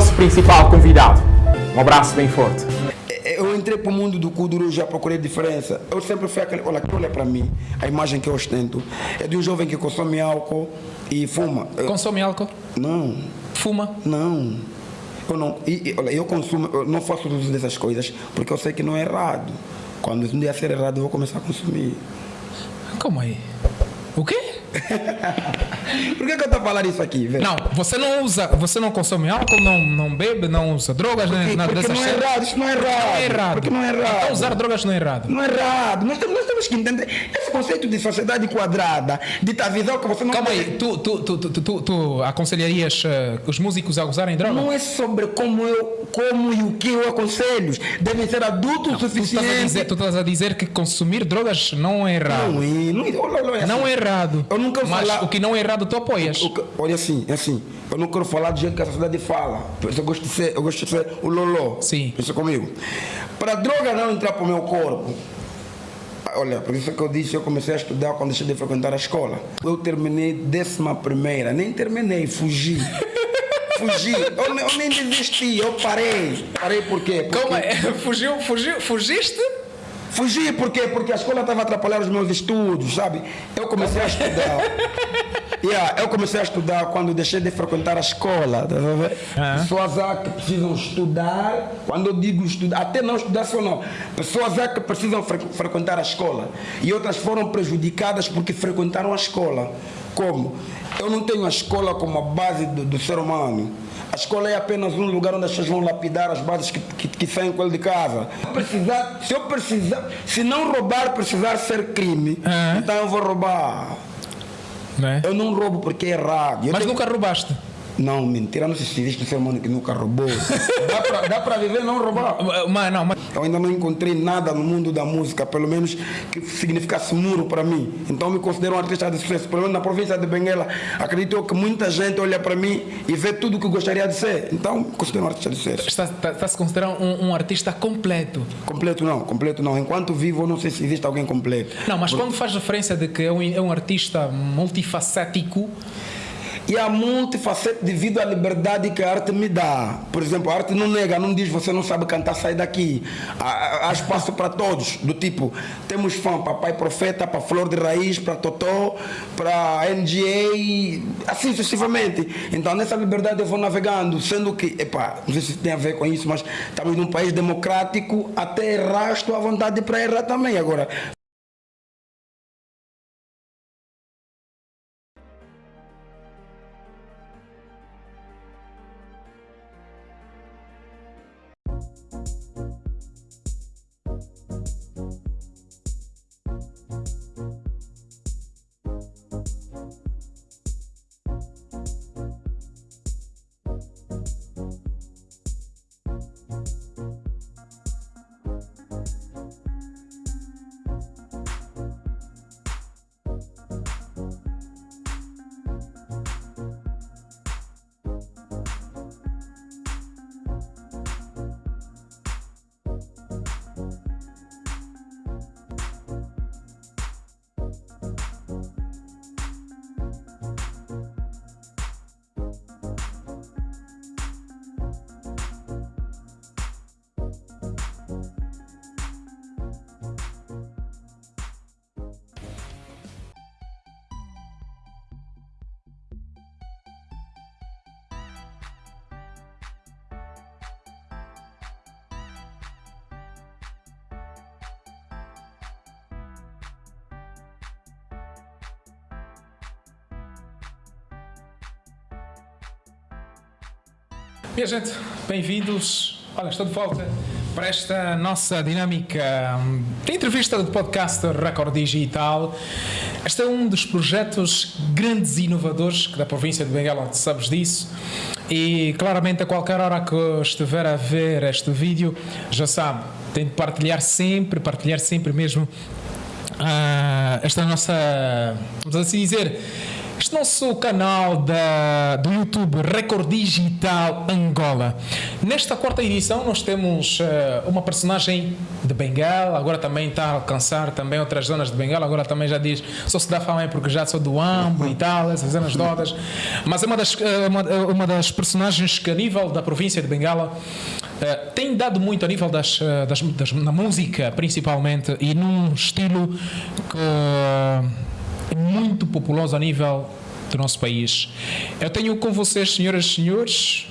nosso principal convidado. Um abraço bem forte. Eu entrei para o mundo do Kuduro, já procurei diferença. Eu sempre fui aquele. Olha, olha para mim, a imagem que eu ostento é de um jovem que consome álcool e fuma. Consome álcool? Não. Fuma? Não. Eu não. E, e, olha, eu consumo, eu não faço uso dessas coisas porque eu sei que não é errado. Quando um dia ser errado, eu vou começar a consumir. Como aí? O quê? Por que, que eu estou a falar isso aqui, velho? Não, você não usa, você não consome álcool, não, não bebe, não usa drogas, nada porque dessas não é errado, isso não é errado. Não é errado. Porque não é errado. Então usar drogas não é errado. Não é errado. Nós temos, nós temos que entender esse conceito de sociedade quadrada, de tua visão que você não Calma pode- aí, tu, tu, tu, tu, tu, tu- aconselharias eh, os músicos a usarem droga? Não é sobre como eu como e o que eu aconselho. Devem ser adultos o Tu estás, a suficiente. dizer, tu estás a dizer que consumir drogas não é errado. Não é, não é, olha, olha, Não assim, é errado. Eu não quero Mas falar- o que não é errado tu apoias. o que- Olha assim, é assim. Eu não quero falar do jeito que a sociedade fala. Eu gosto de ser, eu gosto de ser o loló. Sim. Pensa comigo. Para a droga não entrar para o meu corpo. Olha, por isso que eu disse, eu comecei a estudar quando deixei de frequentar a escola. Eu terminei décima primeira, nem terminei, fugi. fugi, eu, eu nem desisti, eu parei. Parei por quê? Porque- fugiu, fugiu, fugiste? Fugi por quê? Porque a escola estava a atrapalhar os meus estudos, sabe? Eu comecei a estudar. Yeah, eu comecei a estudar quando deixei de frequentar a escola. tá? Ah. Pessoas há que precisam estudar. Quando eu digo estudar, até não estudar só não. Pessoas há que precisam fre- frequentar a escola. E outras foram prejudicadas porque frequentaram a escola. Como? Eu não tenho a escola como a base do, do ser humano. A escola é apenas um lugar onde as pessoas vão lapidar as bases que, que, que saem com ele de casa. Precisar, se eu precisar, se não roubar precisar ser crime, Ah. então eu vou roubar. Não é? Eu não roubo porque é errado. Eu Mas tenho- nunca roubaste. Não, mentira, não sei se existe um ser humano que nunca roubou. dá, pra viver não roubar. Mas não, mas Eu ainda não encontrei nada no mundo da música, pelo menos que significasse muro para mim. Então me considero um artista de sucesso. Pelo menos na província de Benguela, acredito eu que muita gente olha para mim e vê tudo o que gostaria de ser. Então me considero um artista de sucesso. está, está, está se considerando um, um artista completo. Completo não, completo não. Enquanto vivo, eu não sei se existe alguém completo. Não, mas quando faz referência de que é um, é um artista multifacético, E há multifacete devido à liberdade que a arte me dá. Por exemplo, a arte não nega, não diz você não sabe cantar, sai daqui. Há, há- espaço para todos, do tipo, temos fã para Pai Profeta, para Flor de Raiz, para Totó, para NGA, assim sucessivamente. Então nessa liberdade eu vou navegando, sendo que, epá, não sei se tem a ver com isso, mas estamos num país democrático, até errar estou à vontade para errar também. Agora, Minha gente, bem-vindos. Olha, estou de volta para esta nossa dinâmica de entrevista do podcast Record Digital. Este é um dos projetos grandes e inovadores que da província de Benguela, tu sabes disso. E claramente, a qualquer hora que estiver a ver este vídeo, já sabe, tem de partilhar sempre, partilhar sempre mesmo ah, esta nossa, vamos assim dizer, este nosso canal da, do YouTube Record Digital Angola. Nesta quarta edição nós temos uh, uma personagem de Bengala, agora também está a alcançar também outras zonas de Bengala, agora também já diz, só se dá fama porque já sou do Ambo e tal, essas zonas todas. Mas é uma das, uh, uma, uma das personagens que a nível da província de Bengala Uh, tem dado muito a nível das, das, das, na música principalmente e num estilo que muito populoso a nível do nosso país. Eu tenho com vocês, senhoras e senhores,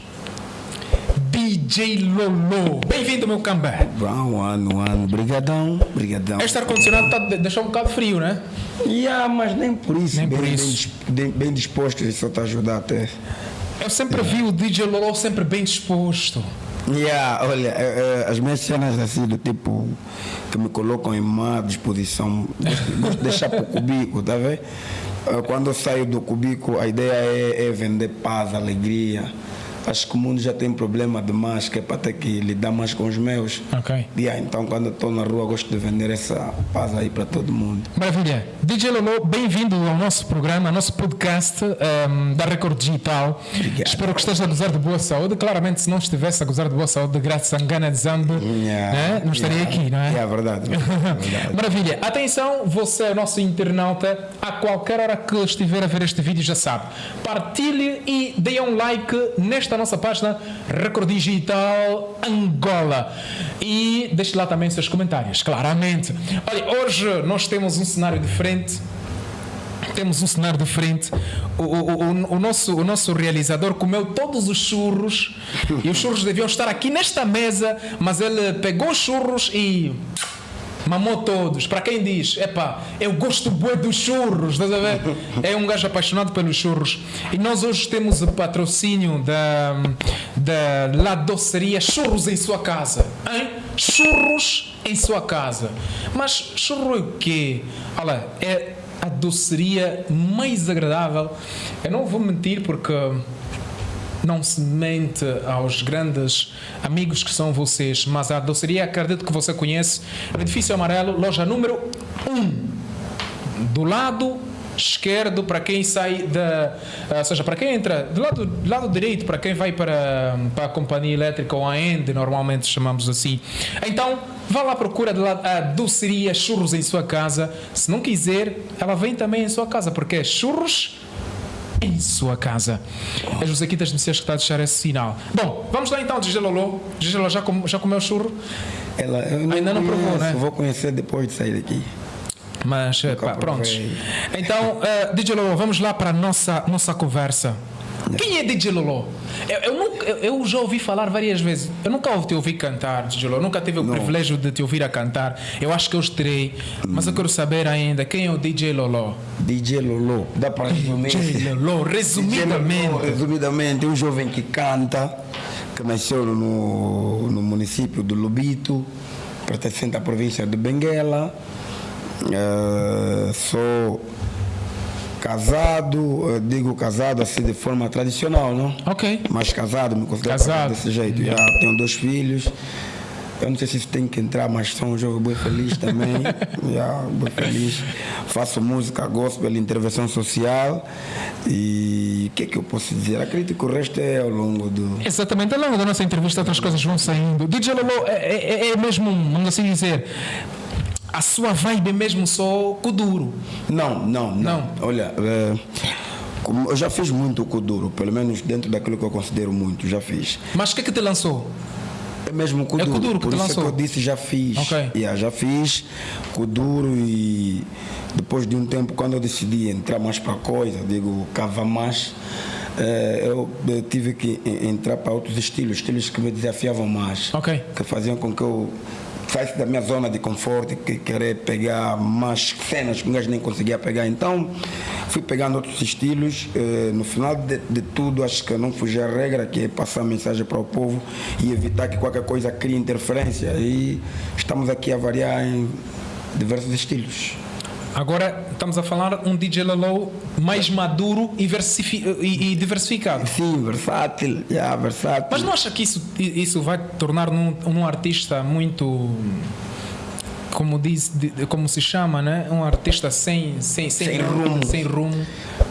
DJ Lolo. Bem-vindo, meu cambé. Bom ano, ano. Brigadão, brigadão. Este ar-condicionado está deixando um bocado frio, né? Yeah, mas nem por isso. Nem bem, por isso. Bem, bem disposto, isso só te ajudar até. Eu sempre vi o DJ Lolo sempre bem disposto. Yeah, olha, é, é, as minhas cenas assim do tipo que me colocam em má disposição, gosto de deixar para o cubico, tá vendo? Quando eu saio do cubico, a ideia é, é vender paz, alegria acho que o mundo já tem problema demais, que é para ter que lidar mais com os meus. Ok. Yeah, então, quando estou na rua, gosto de vender essa paz aí para todo mundo. Maravilha. DJ Lolo, bem-vindo ao nosso programa, ao nosso podcast um, da Record Digital. Obrigado. Espero que esteja a gozar de boa saúde. Claramente, se não estivesse a gozar de boa saúde, graças a Ngana de Zambi, Yeah. né? não estaria Yeah. aqui, não é? É verdade. É verdade. Maravilha. Atenção, você é o nosso internauta. A qualquer hora que estiver a ver este vídeo, já sabe. Partilhe e dê um like nesta nossa página Record Digital Angola. E deixe lá também seus comentários, claramente. Olha, hoje nós temos um cenário diferente. Temos um cenário diferente. O, o, o, o nosso, o nosso realizador comeu todos os churros e os churros deviam estar aqui nesta mesa, mas ele pegou os churros e mamou todos. Para quem diz, epá, eu gosto bué dos churros, estás a ver? É um gajo apaixonado pelos churros. E nós hoje temos o patrocínio da, da La Doceria Churros em sua casa. Hein? Churros em sua casa. Mas churro é o quê? Olha, é a doceria mais agradável. Eu não vou mentir porque não se mente aos grandes amigos que são vocês, mas a doceria acredito que você conhece, edifício amarelo, loja número 1, do lado esquerdo para quem sai da, ou seja, para quem entra do lado, do lado direito para quem vai para, para a companhia elétrica ou a Ende, normalmente chamamos assim. Então, vá lá procura de a doceria churros em sua casa. Se não quiser, ela vem também em sua casa, porque é churros em sua casa. É José Quitas Messias que está a deixar esse sinal. Bom, vamos lá então, Gigi Lolo. Já, com, já comeu churro? Ela, eu Ainda não provou, né? Vou conhecer depois de sair daqui. Mas, eh, pá, prontos. Então, uh, DJ Lolo, vamos lá para a nossa, nossa conversa. Quem é DJ Lolo? Eu, eu, nunca, eu, já ouvi falar várias vezes. Eu nunca te ouvi cantar, DJ Lolo. Nunca tive o privilégio de te ouvir a cantar. Eu acho que eu terei. Mas eu quero saber ainda quem é o DJ Lolo. DJ Lolo. Dá para resumir? DJ Lolo, resumidamente. Lolo, resumidamente, um jovem que canta, que nasceu no, no município do Lubito, pertencente à província de Benguela. Eh, sou casado, digo casado assim de forma tradicional, não? Ok. Mas casado, me considero Casado. desse jeito. Já tenho dois filhos. Eu não sei se isso tem que entrar, mas sou um jovem bem feliz também. Já, bem feliz. Faço música, gospel, intervenção social. E o que é que eu posso dizer? Acredito que o resto é ao longo do. Exatamente, ao longo da nossa entrevista outras coisas vão saindo. DJ Lolo é, é, é mesmo, vamos assim dizer, a sua vibe é mesmo só Kuduro. Não, não, não. Não. Olha, como eu já fiz muito Kuduro, pelo menos dentro daquilo que eu considero muito, já fiz. Mas o que é que te lançou? É mesmo Kuduro. Kuduro que Por te isso é lançou? que eu disse já fiz. Ok. Yeah, já fiz Kuduro e depois de um tempo, quando eu decidi entrar mais para a coisa, digo, cava mais, eh, eu, tive que en- entrar para outros estilos, estilos que me desafiavam mais. Ok. Que faziam com que eu saísse da minha zona de conforto que querer pegar mais cenas que um gajo nem conseguia pegar. Então, fui pegando outros estilos. eh, no final de, de tudo, acho que não fugi à regra, que é passar a mensagem para o povo e evitar que qualquer coisa crie interferência. E estamos aqui a variar em diversos estilos. Agora estamos a falar um DJ Lolo mais maduro e, e- e diversificado. Sim, versátil, yeah, versátil. Mas não acha que isso, isso vai tornar num, num artista muito. Como, diz, como se chama, né? Um artista sem, sem, sem, Sem rumo. Sem rumo.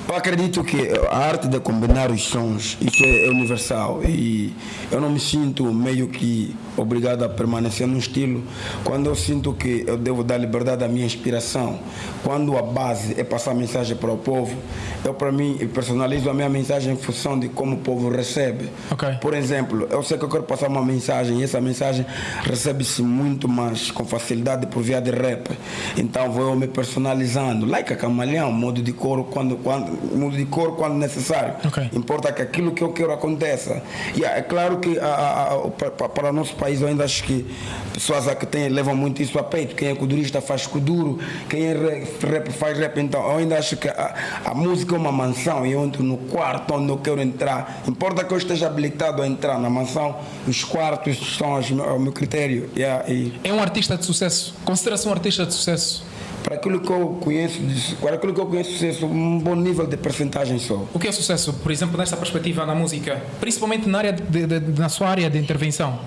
Eu acredito que a arte de combinar os sons, isso é, universal e eu não me sinto meio que obrigado a permanecer num estilo quando eu sinto que eu devo dar liberdade à minha inspiração. Quando a base é passar mensagem para o povo, eu para mim personalizo a minha mensagem em função de como o povo recebe. Ok. Por exemplo, eu sei que eu quero passar uma mensagem e essa mensagem recebe-se muito mais com facilidade por via de rap. Então vou eu me personalizando, like a camaleão, modo de cor quando, quando, modo de cor quando necessário. Ok. Importa que aquilo que eu quero aconteça. E é claro que a- a- a- para, o nosso país eu ainda acho que pessoas que têm, levam muito isso a peito. Quem é kudurista faz kuduro, quem é rap faz rap. Então eu ainda acho que a, a música é uma mansão e eu entro no quarto onde eu quero entrar. Importa que eu esteja habilitado a entrar na mansão, os quartos são os o meu critério. Yeah, e É um artista de sucesso. Considera-se um artista de sucesso. Para aquilo que eu conheço, para aquilo que eu conheço, sucesso, um bom nível de percentagem só. O que é sucesso, por exemplo, nesta perspectiva na música? Principalmente na, área de- de- de- na sua área de intervenção.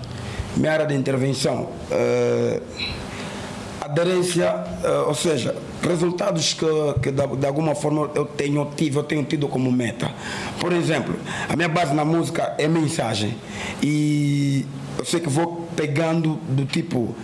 Minha área de intervenção, eh, aderência, eh, ou seja, resultados que, que de, de alguma forma eu tenho tive, eu tenho tido como meta. Por exemplo, a minha base na música é mensagem e eu sei que vou pegando do tipo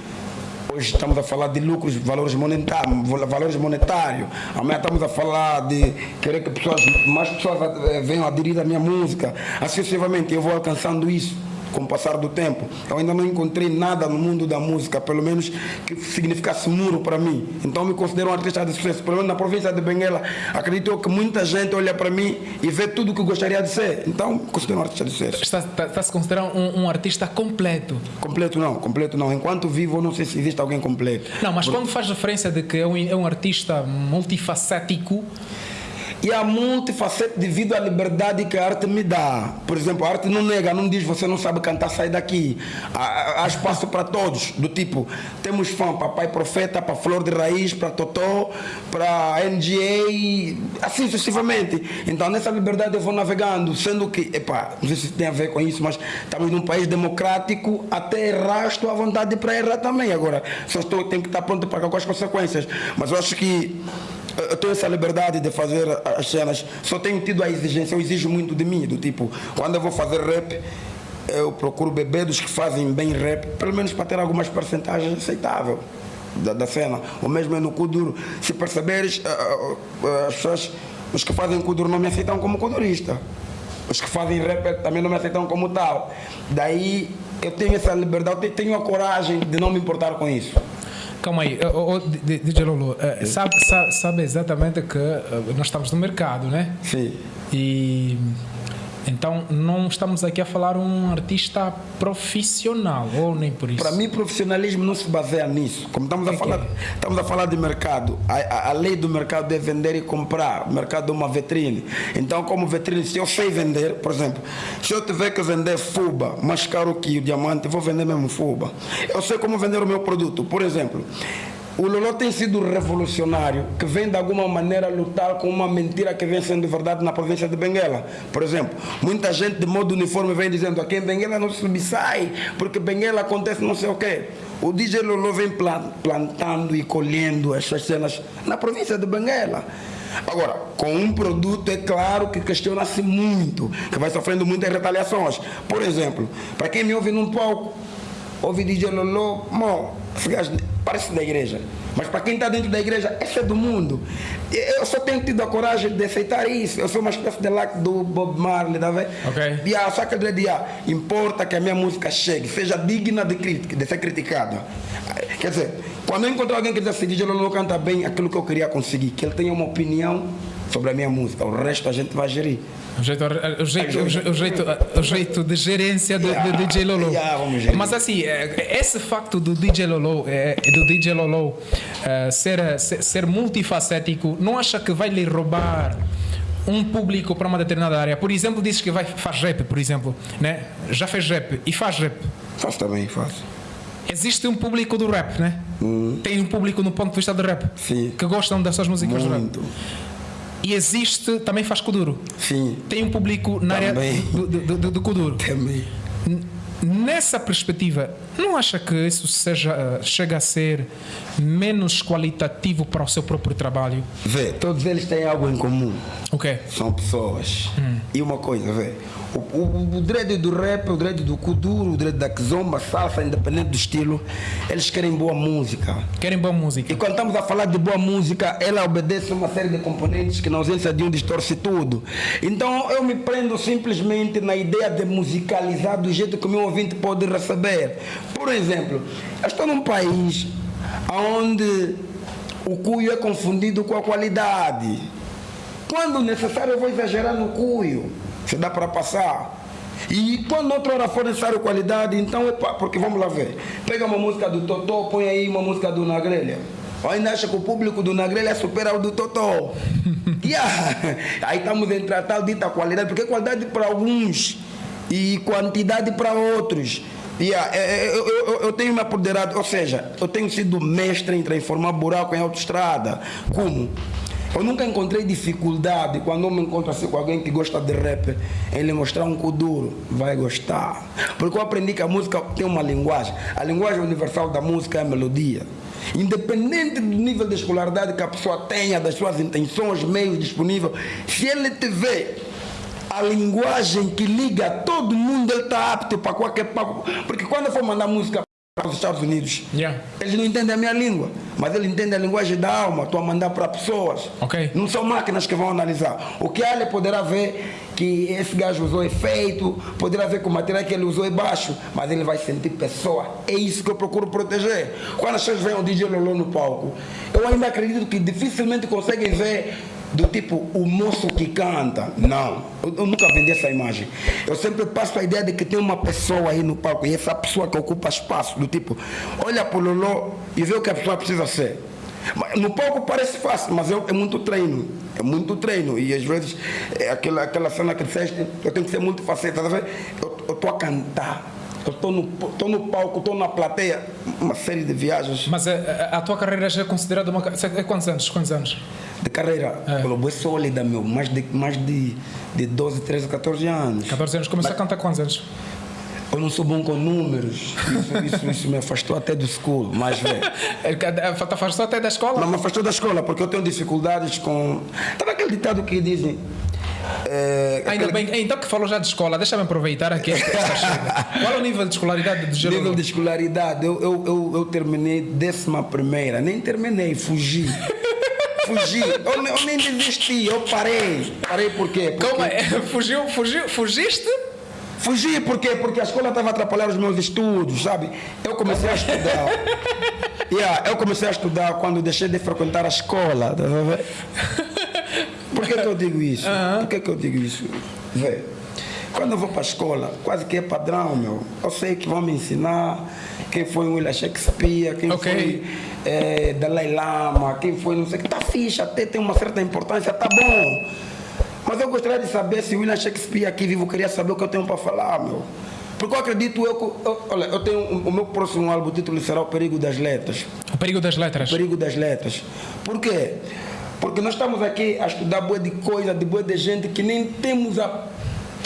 estamos a falar de lucros, valores monetários, valores monetários. Amanhã estamos a falar de querer que pessoas, mais pessoas eh, venham aderir à minha música. Assim sucessivamente, eu vou alcançando isso com o passar do tempo. Eu ainda não encontrei nada no mundo da música, pelo menos que significasse muro para mim. Então me considero um artista de sucesso. Pelo menos na província de Benguela, acredito que muita gente olha para mim e vê tudo o que gostaria de ser. Então me considero um artista de sucesso. Está, está, está se considerando um, um artista completo. Completo não, completo não. Enquanto vivo, eu não sei se existe alguém completo. Não, mas quando faz referência de que é um, é um artista multifacético, E há multifacete devido à liberdade que a arte me dá. Por exemplo, a arte não nega, não diz você não sabe cantar, sai daqui. Há- há espaço para todos, do tipo, temos fã para Pai Profeta, para Flor de Raiz, para Totó, para NGA, assim sucessivamente. Então nessa liberdade eu vou navegando, sendo que, epá, não sei se tem a ver com isso, mas estamos num país democrático, até errar estou à vontade para errar também. Agora, só estou, tenho que estar pronto para com as consequências. Mas eu acho que eu tenho essa liberdade de fazer as cenas, só tenho tido a exigência, eu exijo muito de mim, do tipo, quando eu vou fazer rap, eu procuro beber dos que fazem bem rap, pelo menos para ter algumas percentagens aceitáveis da, da cena. O mesmo é no Kuduro. Se perceberes, ah, ah, ah, as pessoas, os que fazem Kuduro não me aceitam como Kudurista. Os que fazem rap também não me aceitam como tal. Daí eu tenho essa liberdade, eu tenho a coragem de não me importar com isso. Calma aí, oh, oh, DJ Lolo, sabe, sabe, sabe exatamente que eh, nós estamos no mercado, né? Sim. E então não estamos aqui a falar um artista profissional, ou nem por isso. Para mim, profissionalismo não se baseia nisso. Como estamos a falar, é? estamos a falar de mercado. A, a- a lei do mercado é vender e comprar. O mercado é uma vitrine. Então, como vitrine, se eu sei vender, por exemplo, se eu tiver que vender fuba mais caro que o diamante, vou vender mesmo fuba. Eu sei como vender o meu produto. Por exemplo, o Lolo tem sido revolucionário, que vem de alguma maneira lutar com uma mentira que vem sendo verdade na província de Benguela. Por exemplo, muita gente de modo uniforme vem dizendo aqui em Benguela não se subsai, porque Benguela acontece não sei o quê. O DJ Lolo vem plan- plantando e colhendo essas cenas na província de Benguela. Agora, com um produto é claro que questiona-se muito, que vai sofrendo muitas retaliações. Por exemplo, para quem me ouve num palco, ouve DJ Lolo, mão, esse gajo parece da igreja. Mas para quem está dentro da igreja, esse é do mundo. Eu só tenho tido a coragem de aceitar isso. Eu sou uma espécie de like do Bob Marley, tá vendo? Ok. E a saca de dia, importa que a minha música chegue, seja digna de, crítica, de ser criticada. Quer dizer, quando eu encontro alguém que diz assim, DJ Lolo canta bem aquilo que eu queria conseguir, que ele tenha uma opinião sobre a minha música, o resto a gente vai gerir. O jeito, o, jeito, o, jeito, o, jeito, de gerência do, do DJ Lolo. Mas assim, eh, esse facto do DJ Lolo, eh, do DJ Lolo eh, ser, ser, multifacético, não acha que vai lhe roubar um público para uma determinada área? Por exemplo, dizes que vai, faz rap, por exemplo, né? já fez rap e faz rap. Faço também, faço. Existe um público do rap, né? Tem um público no ponto de vista do rap Sim. que gostam das suas músicas do rap. E existe, também faz Kuduro. Sim, Tem um público na área Também. do, do, do, do Kuduro. também. Nessa perspectiva, Não acha que isso seja, chega a ser menos qualitativo para o seu próprio trabalho? Vê, todos eles têm algo em comum. O quê? São pessoas. E uma coisa, vê. O, o, o dread do rap, o dread do kuduro, o dread da kizomba, salsa, independente do estilo, eles querem boa música. Querem boa música? E quando estamos a falar de boa música, ela obedece a uma série de componentes que na ausência de um distorce tudo. Então eu me prendo simplesmente na ideia de musicalizar do jeito que o meu ouvinte pode receber. Por exemplo, eu estou num país onde o cuio é confundido com a qualidade. Quando necessário eu vou exagerar no cuio, se dá para passar. E quando outra hora for necessário qualidade, então é porque vamos lá ver. Pega uma música do Totó, põe aí uma música do Nagrelha. Ou ainda acha que o público do Nagrelha supera o do Totó. yeah. Aí estamos em tratar dita qualidade, porque qualidade para alguns e quantidade para outros. Yeah, é, é, eu, eu, eu tenho me apoderado, ou seja, eu tenho sido mestre em transformar buraco em autoestrada. Como? Eu nunca encontrei dificuldade quando eu me encontro assim com alguém que gosta de rap, em lhe mostrar um kuduro, vai gostar. Porque eu aprendi que a música tem uma linguagem. A linguagem universal da música é a melodia. Independente do nível de escolaridade que a pessoa tenha, das suas intenções, meios disponíveis, se ele tiver a linguagem que liga todo mundo, ele está apto para qualquer papo. Porque quando eu for mandar música para os Estados Unidos, Yeah. eles não entendem a minha língua, mas eles entendem a linguagem da alma. Estou a mandar para pessoas. Ok. Não são máquinas que vão analisar. O que ele poderá ver que esse gajo usou efeito, poderá ver que o material que ele usou é baixo, mas ele vai sentir pessoa. É isso que eu procuro proteger. Quando as pessoas veem o DJ Lolo no palco, eu ainda acredito que dificilmente conseguem ver do tipo o moço que canta. Não, eu, eu nunca vendi essa imagem. Eu sempre passo a ideia de que tem uma pessoa aí no palco e essa pessoa que ocupa espaço, do tipo, olha para o Lolo e vê o que a pessoa precisa ser. No palco parece fácil, mas é, é muito treino. É muito treino. E às vezes, é aquela, aquela cena que disseste, eu tenho que ser muito faceta. Eu estou a cantar. Eu estou no, tô no palco, estou na plateia. Uma série de viagens Mas a, a- a tua carreira já é considerada uma. é Quantos anos? Quantos anos? de carreira. É. É. é sólida, meu. Mais de, mais de, de 12, 13, 14 anos. 14 anos. Começou a cantar quantos anos? Eu não sou bom com números. Isso, isso, isso me afastou até do school. Mas, velho. Te afastou até da escola? Não me afastou da escola porque eu tenho dificuldades com. Estava aquele ditado que dizem. É, Ainda aquele bem, então que falou já de escola, deixa-me aproveitar aqui. Qual é o nível de escolaridade de Jerome? Nível de escolaridade, eu, eu, eu, eu terminei décima primeira, nem terminei, fugi. fugi, eu, eu nem desisti, eu parei. Parei por quê? Porque, Como é? Fugiu, fugiu, fugiste? Fugi por quê? Porque a escola estava a atrapalhar os meus estudos, sabe? Eu comecei a estudar. Yeah, eu comecei a estudar quando deixei de frequentar a escola. Por que, que eu digo isso? Por que, que eu digo isso? Vê, quando eu vou para a escola, quase que é padrão, meu. Eu sei que vão me ensinar quem foi o William Shakespeare, quem Ok. foi eh, Dalai Lama, quem foi não sei o que. Tá fixe, até tem uma certa importância, tá bom. Mas eu gostaria de saber se o William Shakespeare aqui vivo queria saber o que eu tenho para falar, meu. Porque eu acredito, eu, que- eu- olha, eu tenho o meu próximo álbum, o título será O Perigo das Letras. O perigo das letras. Perigo das letras. Por quê? Porque nós estamos aqui a estudar boa de coisa, de boa de gente que nem temos a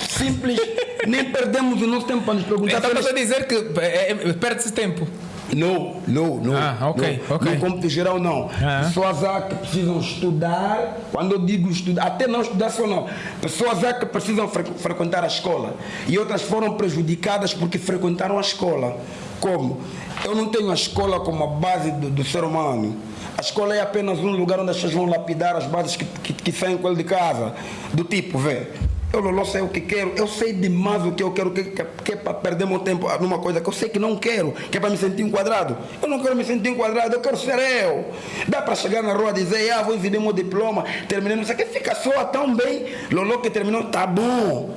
simples, nem perdemos o nosso tempo para nos perguntar. Então estás a dizer que é, é, perde-se tempo. não, não, não. Ah, ok, não, ok. No cômputo geral, não. Ah. Pessoas há que precisam estudar, quando eu digo estudar, até não estudar só não. Pessoas há que precisam fre- frequentar a escola. E outras foram prejudicadas porque frequentaram a escola. Como? Eu não tenho a escola como a base do, do ser humano. Escola é apenas um lugar onde as pessoas vão lapidar as bases que, que, que saem com ele de casa. Do tipo, vê. Eu Lolo sei o que quero, eu sei demais o que eu quero, que, que, que é para perder meu tempo numa coisa que eu sei que não quero, que é para me sentir enquadrado. Eu não quero me sentir enquadrado, eu quero ser eu. Dá para chegar na rua e dizer, ah, vou exibir meu diploma, terminei, não sei o que, fica só tão bem. Lolo que terminou, tá bom.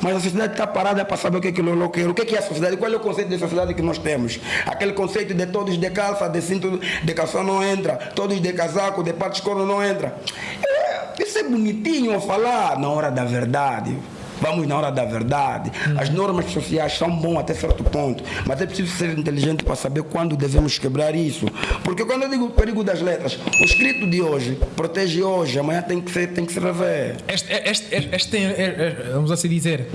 Mas a sociedade está parada para saber o que é que Lolo. O que é, que é a sociedade? Qual é o conceito de sociedade que nós temos? Aquele conceito de todos de calça, de cinto de calção não entra, todos de casaco, de pato escuro não entra. É, isso é bonitinho falar na hora da verdade. Vamos na hora da verdade. As normas sociais são bom até certo ponto, mas é preciso ser inteligente para saber quando devemos quebrar isso. Porque quando eu digo o perigo das letras, o escrito de hoje protege hoje, amanhã tem que ser, tem que se rever. Este, este, este, este vamos assim dizer,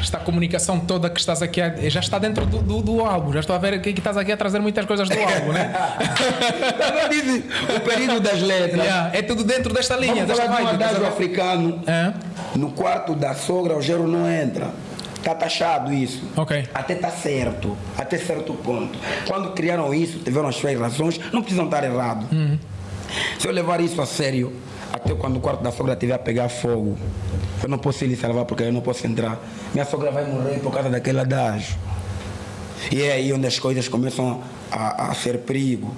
esta comunicação toda que estás aqui a, já está dentro do, do, do álbum. Já estou a ver que, que estás aqui a trazer muitas coisas do álbum, né? O período das letras. Yeah, é tudo dentro desta linha, Vamos desta falar de um adágio ver? africano. Hã? No quarto da sogra, o gero não entra. Está taxado isso. Ok. Até está certo. Até certo ponto. Quando criaram isso, tiveram as suas razões, não precisam estar errados. Uhum. Se eu levar isso a sério, até quando o quarto da sogra estiver a pegar fogo, eu não posso lhe salvar porque eu não posso entrar. Minha sogra vai morrer por causa daquele adágio. E é aí onde as coisas começam a, a ser perigo.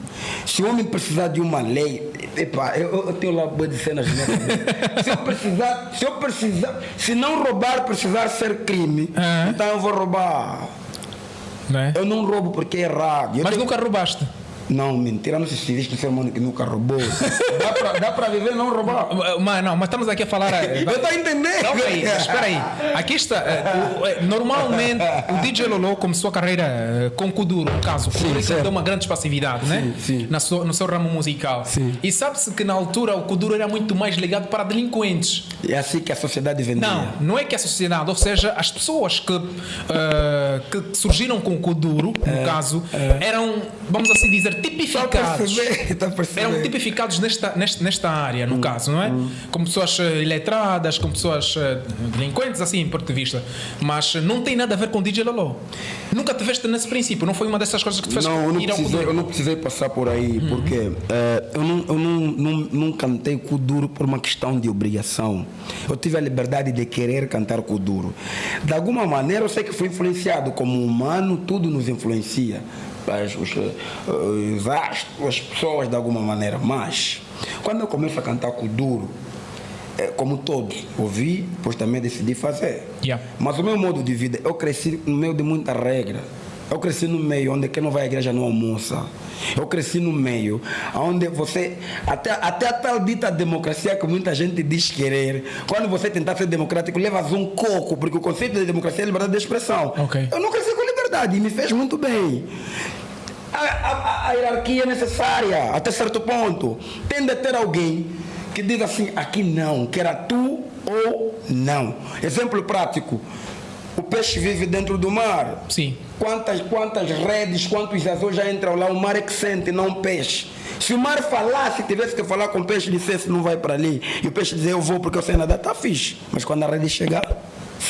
Se o homem precisar de uma lei, epa, eu, eu tenho lá boas de cenas cabeça. se eu precisar, se eu precisar, se não roubar precisar ser crime, Aham. então eu vou roubar. Né? Eu não roubo porque é errado. Eu Mas tenho- nunca roubaste. Não, mentira, não se existe um ser humano que nunca roubou. dá, pra, dá pra viver não roubar. Mas não, mas estamos aqui a falar. eh, Eu estou a entender. Calma aí, espera aí. Aqui está. eh, o- eh, normalmente, o DJ Lolo começou a carreira com Kuduro, no caso. Kuduro que deu uma grande espacividade, né? sim. Na sua- no seu ramo musical. Sim. E sabe-se que na altura o Kuduro era muito mais ligado para delinquentes. É assim que a sociedade vendia. Não, não é que a sociedade, ou seja, as pessoas que, eh, que surgiram com o Kuduro, no caso, eram, vamos assim dizer, Tipificados. perceber? A perceber? Eram tipificados nesta, nesta, nesta área, Hum, no caso, não é? Como pessoas eh, iletradas, como pessoas eh, delinquentes, assim, em ponto de vista. Mas eh, não tem nada a ver com DJ Lolo. Nunca te veste nesse princípio, não foi uma dessas coisas que te fez Não, eu não, ir ao precisei, eu não precisei passar por aí, porque eh, eu, não, eu não, não, não cantei Kuduro por uma questão de obrigação. Eu tive a liberdade de querer cantar Kuduro. De alguma maneira, eu sei que fui influenciado. Como humano, tudo nos influencia. As, os, eh, os astros, as pessoas, de alguma maneira. Mas, quando eu começo a cantar Kuduro, eh, como todos, ouvi, depois também decidi fazer. Yeah. Mas o meu modo de vida, eu cresci no meio de muita regra. Eu cresci no meio onde quem não vai à igreja não almoça. Eu cresci no meio onde você, até, até a tal dita democracia que muita gente diz querer, quando você tentar ser democrático, levas um coco, porque o conceito de democracia é liberdade de expressão. Ok. Eu não cresci com liberdade e me fez muito bem. A, a- a hierarquia é necessária até certo ponto. Tem de ter alguém que diga assim: aqui não, que era tu ou não. Exemplo prático: o peixe vive dentro do mar. Sim. Quantas, quantas redes, quantos azuis já entram lá? O mar é que sente, não o peixe. Se o mar falasse, tivesse que falar com o peixe, dissesse não vai para ali, e o peixe dizer eu vou porque eu sei nadar, tá fixe. Mas quando a rede chegar,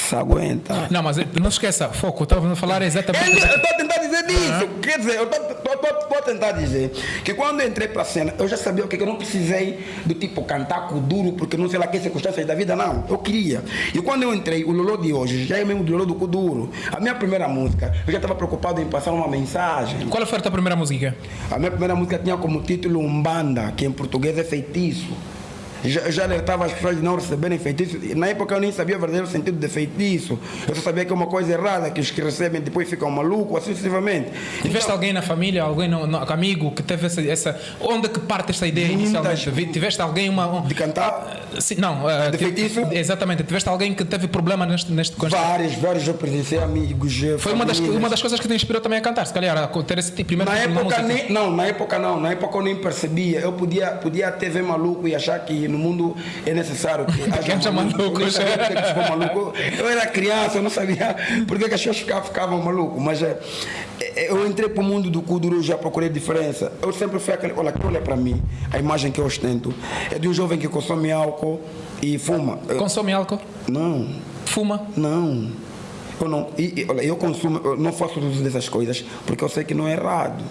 se aguenta. Não, mas não esqueça, foco, eu estava a falar exatamente. Eu estou a tentar dizer disso. Quer dizer, eu estou a tentar dizer que quando eu entrei para a cena, eu já sabia o que eu não precisei do tipo cantar com duro, porque não sei lá que circunstâncias da vida, não. Eu queria. E quando eu entrei, o Lolo de hoje já é mesmo do Lolo do Kuduro. A minha primeira música, eu já estava preocupado em passar uma mensagem. Qual foi a tua primeira música? A minha primeira música tinha como título Umbanda, que em português é feitiço. Já, já alertava as pessoas de não receberem feitiço. Na época eu nem sabia o verdadeiro sentido de feitiço. Eu só sabia que é uma coisa errada, que os que recebem depois ficam malucos, assim sucessivamente. Tiveste Então, alguém na família, alguém no, no- amigo que teve essa, essa. Onde que parte essa ideia inicialmente? Tiveste alguém uma. um- de cantar, Sim, não, eh, De feitiço? Exatamente, tiveste alguém que teve problema neste, neste com esta- vários, vários eu presenciei amigos. Foi uma das, uma das coisas que te inspirou também a cantar, se calhar, a ter esse tipo, primeiro Na tipo época, nem, não, na época não, na época eu nem percebia. Eu podia, podia até ver maluco e achar que no mundo é necessário que haja malucos. for maluco. Eu era criança, eu não sabia por que que as pessoas ficavam, ficavam malucos. Mas é, eu entrei para o mundo do Kuduro, já procurei diferença. Eu sempre fui aquele, olha, olha para mim, a imagem que eu ostento é de um jovem que consome álcool e fuma. Consome álcool, não, fuma. não. Eu não, e, olha, eu consumo, eu não faço uso dessas coisas porque eu sei que não é errado.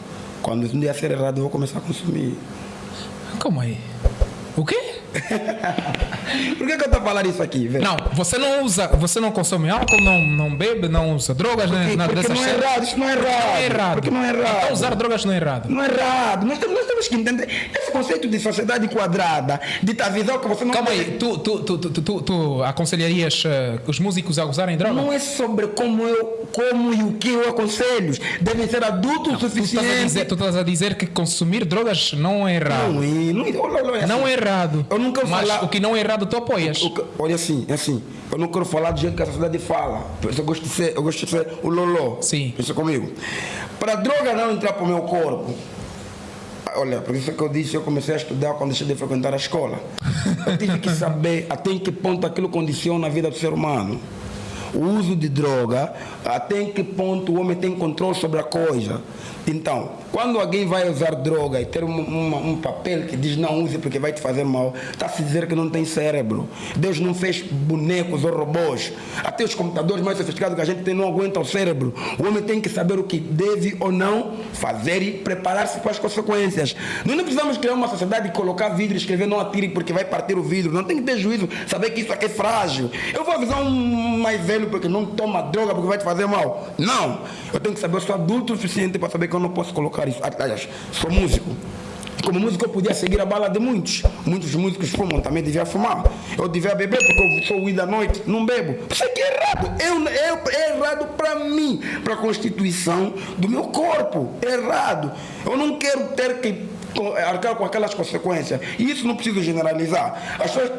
Quando um dia ser errado, eu vou começar a consumir. Como aí? O quê? Por que, que eu estou a falar isso aqui, velho? Não, você não usa, você não consome álcool, não, não bebe, não usa drogas, nem Porque, nada porque não é coisas. errado, isso não é errado. Não é errado. Porque não é errado. Então usar drogas não é errado. Não é errado. Nós temos, nós temos que entender esse conceito de sociedade quadrada, de tua visão que você não Calma pode- aí, tu, tu, tu, tu, tu, tu aconselharias eh, os músicos a usarem droga? Não é sobre como eu, como e o que eu aconselho. Devem ser adultos o Tu estás, a suficiente. dizer, tu estás a dizer que consumir drogas não é errado. Não, e não, olha, olha, Não assim, é errado. Eu nunca vou Mas falar- o que não é errado tu apoias. O olha assim, é assim. Eu não quero falar do jeito que a sociedade fala. Eu gosto de ser, eu gosto de ser o loló. Sim. Pensa comigo. Para a droga não entrar para o meu corpo. Olha, por isso que eu disse, eu comecei a estudar quando deixei de frequentar a escola. Eu tive que saber até em que ponto aquilo condiciona a vida do ser humano. o uso de droga, até em que ponto o homem tem controle sobre a coisa. Então, quando alguém vai usar droga e ter um, um, papel que diz não use porque vai te fazer mal, está a se dizer que não tem cérebro. Deus não fez bonecos ou robôs. Até os computadores mais sofisticados que a gente tem não aguentam o cérebro. O homem tem que saber o que deve ou não fazer e preparar-se para as consequências. Nós não precisamos criar uma sociedade e colocar vidro e escrever não atire porque vai partir o vidro. Não tem que ter juízo, saber que isso aqui é frágil. Eu vou avisar um mais velho porque não toma droga porque vai te fazer mal. Não. Eu tenho que saber, eu sou adulto o suficiente para saber que eu não posso colocar isso. Aliás, sou músico. Como músico eu podia seguir a bala de muitos. Muitos músicos fumam, também devia fumar. Eu devia beber porque eu sou o da noite, não bebo. Isso aqui é errado. Eu, eu, é errado para mim, para a constituição do meu corpo. É errado. Eu não quero ter que arcar com aquelas consequências. E isso não preciso generalizar. As pessoas,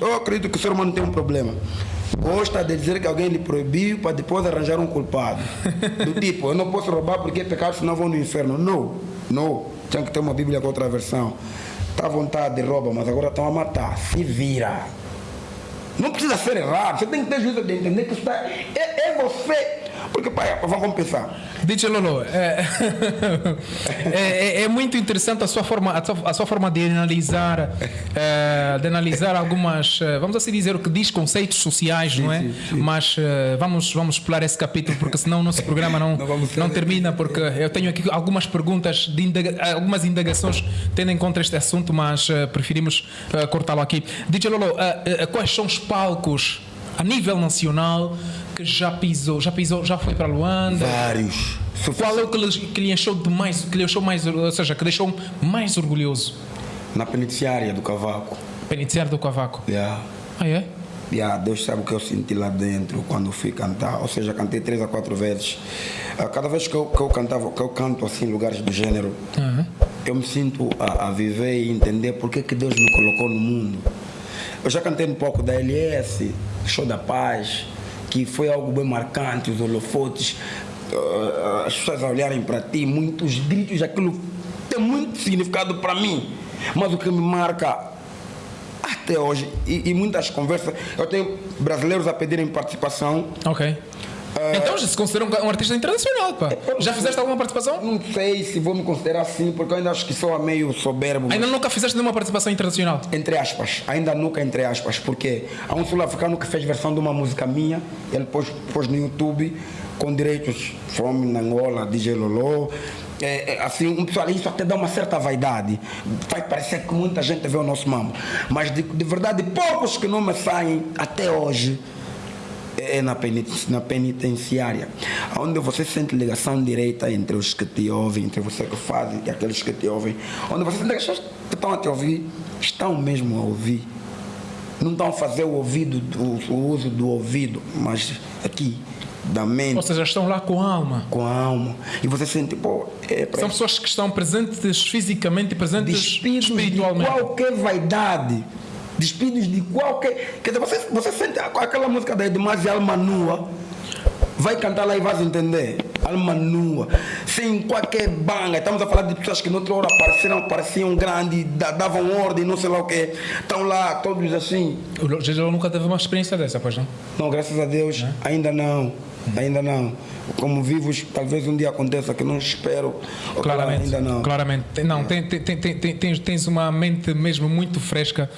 eu acredito que o ser humano tem um problema gosta de dizer que alguém lhe proibiu para depois arranjar um culpado. Do tipo, eu não posso roubar porque é pecado, senão vou no inferno. Não, não. Tinha que ter uma Bíblia com outra versão. Está à vontade de rouba, mas agora estão a matar. Se vira. Não precisa ser errado. Você tem que ter juízo de entender que isso está. É, é você porque, pai, vamos pensar. DJ Lolo, é, é, é, é, muito interessante a sua forma, a sua, a sua forma de analisar, é, de analisar algumas, é, vamos assim dizer, o que diz conceitos sociais, sim, não é? Sim, sim. Mas é, vamos, vamos pular esse capítulo, porque senão o nosso programa não, não, não termina, porque eu tenho aqui algumas perguntas, de indaga, algumas indagações tendo em conta este assunto, mas preferimos cortá-lo aqui. DJ Lolo, quais são os palcos a nível nacional que já pisou, já pisou, já foi para Luanda? Vários. Qual é o que lhe, que lhe achou de mais, que lhe achou mais, ou seja, que deixou mais orgulhoso? Na penitenciária do Cavaco. Penitenciária do Cavaco? Yeah. Ah, é? Yeah, Deus sabe o que eu senti lá dentro quando fui cantar. Ou seja, cantei três a quatro vezes. Ah, cada vez que eu, que eu cantava, que eu canto assim em lugares do gênero, uhum. eu me sinto a, a, viver e entender por que, que Deus me colocou no mundo. Eu já cantei um pouco da LS, Show da Paz, que foi algo bem marcante, os holofotes, uh, as pessoas olharem para ti, muitos gritos, aquilo tem muito significado para mim. Mas o que me marca até hoje, e, e, muitas conversas, eu tenho brasileiros a pedirem participação. Ok. Uh, então já se considera um, um artista internacional, pá. Já fizeste alguma participação? Não sei se vou me considerar assim, porque eu ainda acho que sou meio soberbo. Ainda nunca fizeste nenhuma participação internacional? Entre aspas, ainda nunca entre aspas, porque há um sul-africano que fez versão de uma música minha, ele pôs, pôs no YouTube com direitos from Angola, DJ Lolo. É, é, assim, um pessoal, isso até dá uma certa vaidade. Faz parecer que muita gente vê o nosso mambo. Mas de, de verdade, poucos que não me saem até hoje é na, na penitenciária, onde você sente ligação direita entre os que te ouvem, entre você que faz e aqueles que te ouvem, onde você sente que as pessoas que estão a te ouvir estão mesmo a ouvir. Não estão a fazer o ouvido, o, o uso do ouvido, mas aqui, da mente. Ou seja, estão lá com a alma. Com a alma. E você sente, pô. É São pessoas que estão presentes fisicamente e presentes Despidos espiritualmente. De qualquer vaidade despidos de qualquer. Quer dizer, você, você sente aquela música da Edmaz Alma Nua, vai cantar lá e vai entender. Alma nua, sem qualquer banga. Estamos a falar de pessoas que noutra hora pareciam, pareciam grandes, davam ordem, não sei lá o que. Estão lá todos assim. O Jesus nunca teve uma experiência dessa, pois não? Não, graças a Deus, é? ainda não. Ainda não. Como vivos, talvez um dia aconteça que não espero. Claramente. Ainda não. Claramente. Não, é. tens, tens uma mente mesmo muito fresca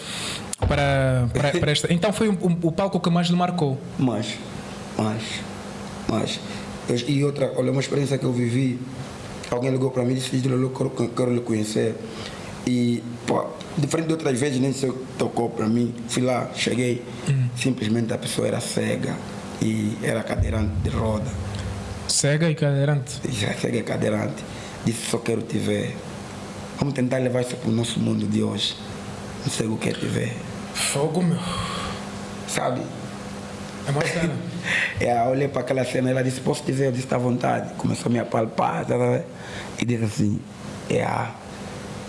para, para, para esta. Então foi o, o, palco que mais lhe marcou? Mais, mais, mais. E outra, olha, uma experiência que eu vivi. Alguém ligou para mim e disse: Eu quero, quero lhe conhecer. E, pô, diferente de outras vezes, nem se tocou para mim. Fui lá, cheguei. Hum. Simplesmente a pessoa era cega e era cadeirante de roda. Cega e cadeirante? Cega e cadeirante. Disse: Só quero te ver. Vamos tentar levar isso para o nosso mundo de hoje. Não sei o que te ver. Fogo, meu. Sabe? É uma cena. é, eu olhei para aquela cena ela disse, posso dizer? Eu disse, está à vontade. Começou a me apalpar, tá, tá, e disse assim, é,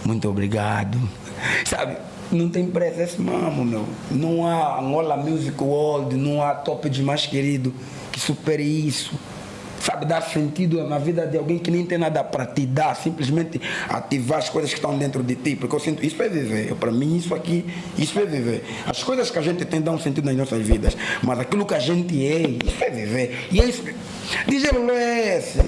muito obrigado. Sabe? Não tem preço esse mamo, meu. Não há Angola Music World, não há top de mais querido que supere isso. Sabe, dar sentido na vida de alguém que nem tem nada para te dar, simplesmente ativar as coisas que estão dentro de ti, porque eu sinto, isso é viver, para mim isso aqui, isso é viver. As coisas que a gente tem dão sentido nas nossas vidas, mas aquilo que a gente é, isso é viver. E é isso, Lolo é esse.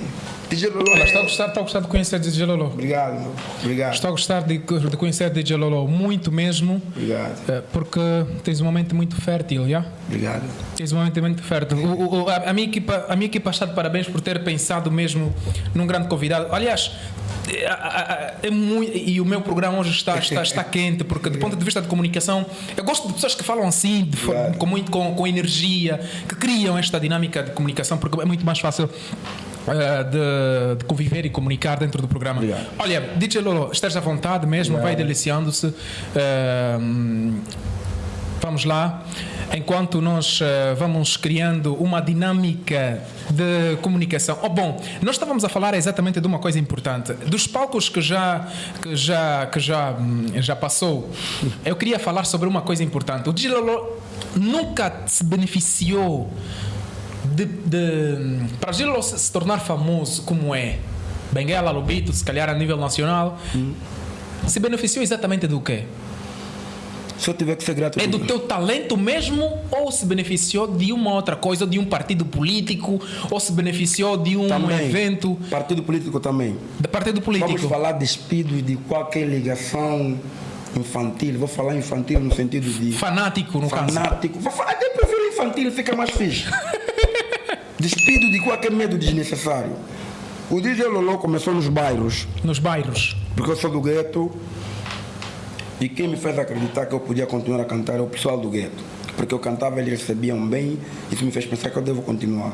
DJ Lolo estou a gostar, a gostar de conhecer DJ Lolo. Obrigado, meu. obrigado. Estou a gostar de, de conhecer DJ Lolo muito mesmo, Obrigado, eh, porque tens uma mente muito fértil, já? obrigado. Tens uma mente muito fértil. O- o- a, a minha equipa, a minha equipa está de parabéns por ter pensado mesmo num grande convidado. Aliás, é, muito, e o meu programa hoje está, está, está quente, porque do ponto de vista de comunicação, eu gosto de pessoas que falam assim, de com, muito, com, com energia, que criam esta dinâmica de comunicação, porque é muito mais fácil. eh, de, de conviver e comunicar dentro do programa. Obrigado. Olha, DJ Lolo, esteja à vontade mesmo, vai deliciando-se. Eh, Vamos lá. Enquanto nós eh, vamos criando uma dinâmica de comunicação. Oh, bom, nós estávamos a falar exatamente de uma coisa importante. Dos palcos que já, que já, que já, hum, já passou, eu queria falar sobre uma coisa importante. O DJ Lolo nunca se beneficiou de, de, para Lolo se tornar famoso como é. Benguela, Lobito, se calhar a nível nacional. Se beneficiou exatamente do quê? Se eu tiver que ser grato É do teu talento mesmo ou se beneficiou de uma outra coisa, de um partido político, ou se beneficiou de um também, evento Partido político também. de partido Vamos político? falar despidos de qualquer ligação infantil. Vou falar infantil no sentido de Fanático, no caso. fanático. Vou falar, até prefiro infantil, fica mais fixe. Despido de qualquer medo desnecessário. O DJ Lolo começou nos bairros, Nos bairros. porque eu sou do gueto. E quem me fez acreditar que eu podia continuar a cantar é o pessoal do gueto. Porque eu cantava, eles recebiam bem, isso me fez pensar que eu devo continuar.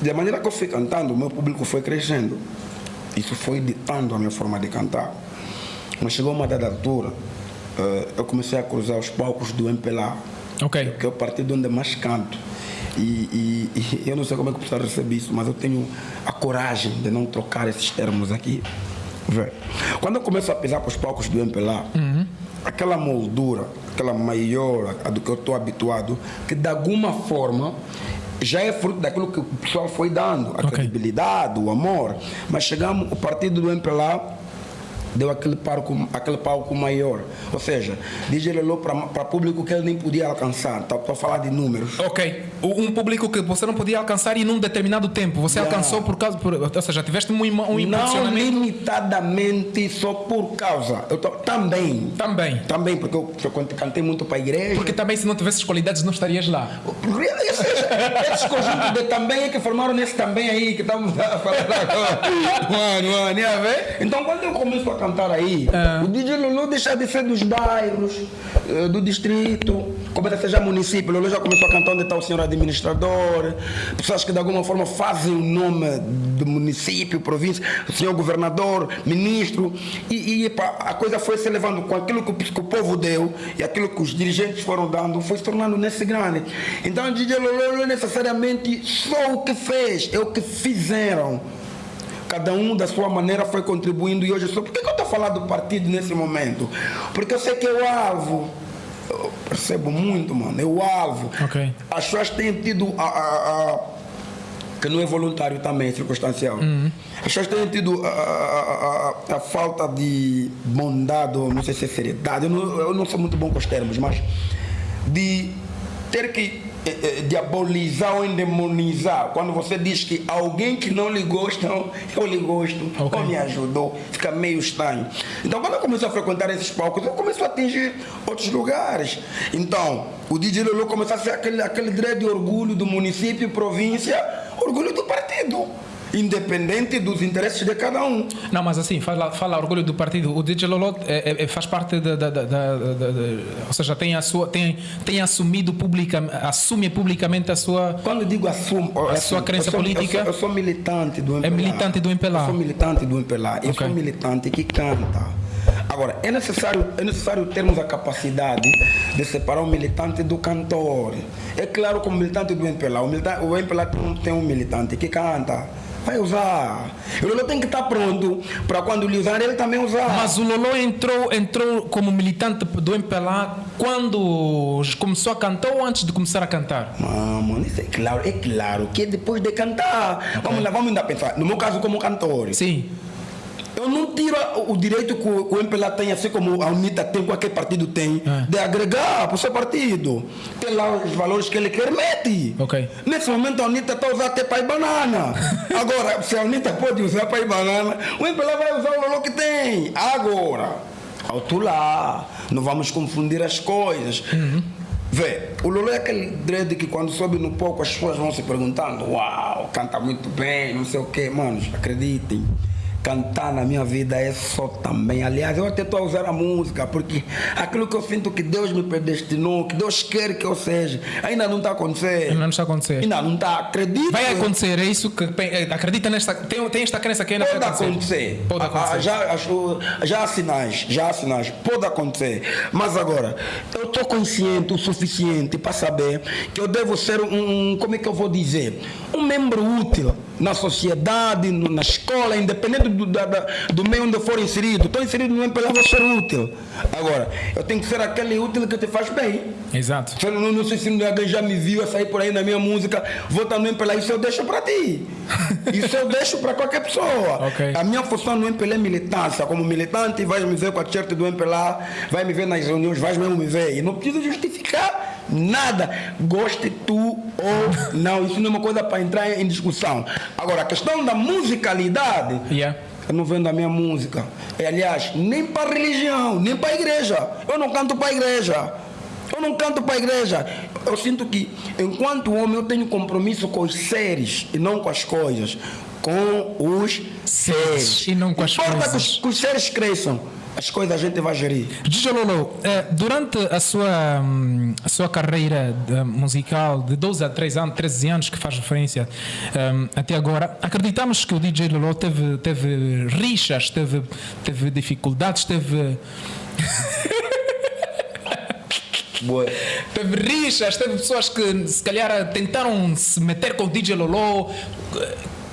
Da maneira que eu fui cantando, o meu público foi crescendo. Isso foi ditando a minha forma de cantar. Mas chegou uma dada altura, eh, eu comecei a cruzar os palcos do MPLA, Ok. que é o partido onde mais canto. E, e- e eu não sei como é que o pessoal recebe isso, mas eu tenho a coragem de não trocar esses termos aqui. Vê. Quando eu começo a pisar para os palcos do MPLA, aquela moldura, aquela maior a do que eu estou habituado, que de alguma forma já é fruto daquilo que o pessoal foi dando, a Ok. credibilidade, o amor. Mas chegamos, o partido do MPLA deu aquele palco, aquele palco maior. Ou seja, DJ Lolo para público que ele nem podia alcançar. Estou a falar de números. Ok. Um público que você não podia alcançar e num determinado tempo. Você Yeah. alcançou por causa. Por, ou seja, tiveste um, um Não impulsionamento limitadamente só por causa. Eu tô, também. também. Também, porque eu, eu cantei muito para a igreja. Porque também, se não tivesses qualidades, não estarias lá. Esses, esses conjuntos de também é que formaram nesse também aí que estamos a falar agora. Mano, mano, ia ver? Então quando eu começo a cantar aí, Ah. o DJ Lulu deixa de ser dos bairros, eh, do distrito, começa a ser já município. Lulu já começou a cantar onde está o senhor administrador, pessoas que de alguma forma fazem o nome do município, província, o senhor governador, ministro. E, e a coisa foi se levando com aquilo que o, que o povo deu e aquilo que os dirigentes foram dando, foi se tornando nesse grande. Então o DJ Lolo não é necessariamente só o que fez, é o que fizeram. Cada um da sua maneira foi contribuindo e hoje eu sou. Por que, que eu estou falando do partido nesse momento? Porque eu sei que é o alvo. Eu percebo muito, mano. É o alvo. Ok. As pessoas têm tido a, a- a- que não é voluntário também, é circunstancial. As pessoas têm tido a, a- a- a falta de bondade, ou não sei se é seriedade, eu não, eu não sou muito bom com os termos, mas de ter que diabolizar ou endemonizar quando você diz que alguém que não lhe gosta, eu lhe gosto, Ok. ou me ajudou, fica meio estranho. Então, quando eu comecei a frequentar esses palcos, eu comecei a atingir outros lugares. Então, o DJ Lolo começou a ser aquele, aquele grande orgulho do município, província, orgulho do partido, independente dos interesses de cada um. Não, mas assim, fala, fala orgulho do partido. O DJ Lolo é, é- é- faz parte da, da- da- da- ou seja, tem a sua, tem, tem assumido publica, assume publicamente a sua. Quando eu digo assumo, A sua crença eu sou, política? Eu sou, eu sou militante do MPLA. É militante do MPLA. Eu sou militante do MPLA. Eu Ok. sou militante que canta. Agora, é necessário, é necessário termos a capacidade de separar o militante do cantor. É claro que o militante do MPLA, o, militante, o MPLA tem um militante que canta. Vai usar. O Lolo tem que estar pronto para quando lhe usar, ele também usar. Mas o Lolo entrou, entrou como militante do MPLA quando começou a cantar ou antes de começar a cantar? Ah, mano, isso é claro, é claro que é depois de cantar. Vamos lá, vamos ainda pensar. No meu caso, como cantor. Sim. Eu não tiro o direito que o, MPLA tem, assim como a UNITA tem, qualquer partido tem, É. de agregar para o seu partido. Tem lá os valores que ele quer, mete. Ok. Nesse momento a UNITA está a usar até pai banana. Agora, se a UNITA pode usar pai banana, o MPLA vai usar o valor que tem. Agora, alto lá, não vamos confundir as coisas. Vê, o Lolo é aquele dread que quando sobe no palco as pessoas vão se perguntando: Uau, canta muito bem, não sei o quê. Manos, acreditem. Cantar na minha vida é só também. Aliás, eu até estou a usar a música, porque aquilo que eu sinto que Deus me predestinou, que Deus quer que eu seja, ainda não está acontecendo. Ainda não está a acontecer. Ainda não está, acredito. Vai acontecer, é isso que eh, acredita nesta. Tem, tem esta crença que ainda Pode vai acontecer. acontecer. Pode Ah, acontecer. ah, já, acho- já há sinais, já há sinais. Pode acontecer. Mas agora, eu estou consciente o suficiente para saber que eu devo ser um- como é que eu vou dizer? Um membro útil na sociedade, no- na escola, independente do, da- da- do meio onde eu for inserido. Estou inserido no MPLA, vou ser útil. Agora, eu tenho que ser aquele útil que te faz bem. Exato. Se eu não, não sei se alguém já me viu a sair por aí na minha música, vou estar no MPLA, isso eu deixo para ti. Isso eu deixo para qualquer pessoa. Ok. A minha função no MPLA é militância. Como militante, vais me ver com a t-shirt do MPLA, vai me ver nas reuniões, vais mesmo me ver. E não precisa justificar nada. Goste tu ou não. Isso não é uma coisa para entrar em discussão. Agora, a questão da musicalidade. Yeah. Eu não vendo a minha música. E, aliás, nem para religião, nem para a igreja. Eu não canto para a igreja. Eu não canto para a igreja. Eu sinto que, enquanto homem, eu tenho compromisso com os seres e não com as coisas. Com os seres. E não com as Importa coisas. Que os, que os seres cresçam. As coisas a gente vai gerir. Gigi Lolo, eh, durante a sua, hum, a sua carreira de- musical de 12 a 13 anos, 13 anos que faz referência hum, até agora, acreditamos que o DJ Lolo teve, teve rixas, teve, teve dificuldades, teve, Boa. teve rixas, teve pessoas que se calhar tentaram se meter com o DJ Lolo.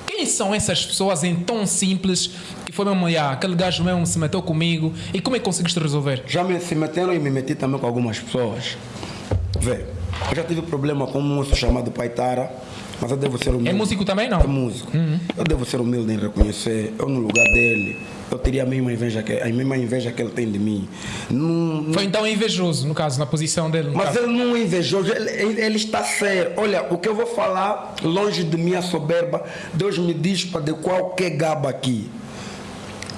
Quem são essas pessoas em tão simples foi mesmo, "Ah, aquele gajo mesmo se meteu comigo e como é que conseguiste resolver? Já me se meteram e me meti também com algumas pessoas. Vê, eu já tive problema com um moço chamado Paitara, mas eu devo ser humilde. É músico também, não? É músico. Eu devo ser humilde em reconhecer. Eu no lugar dele, eu teria a mesma inveja que, a mesma inveja que ele tem de mim. Não, Foi então invejoso, no caso, na posição dele. mas caso. ele não é invejoso, ele, ele- ele está sério. Olha, o que eu vou falar, longe de minha soberba, Deus me diz para de qualquer gaba aqui.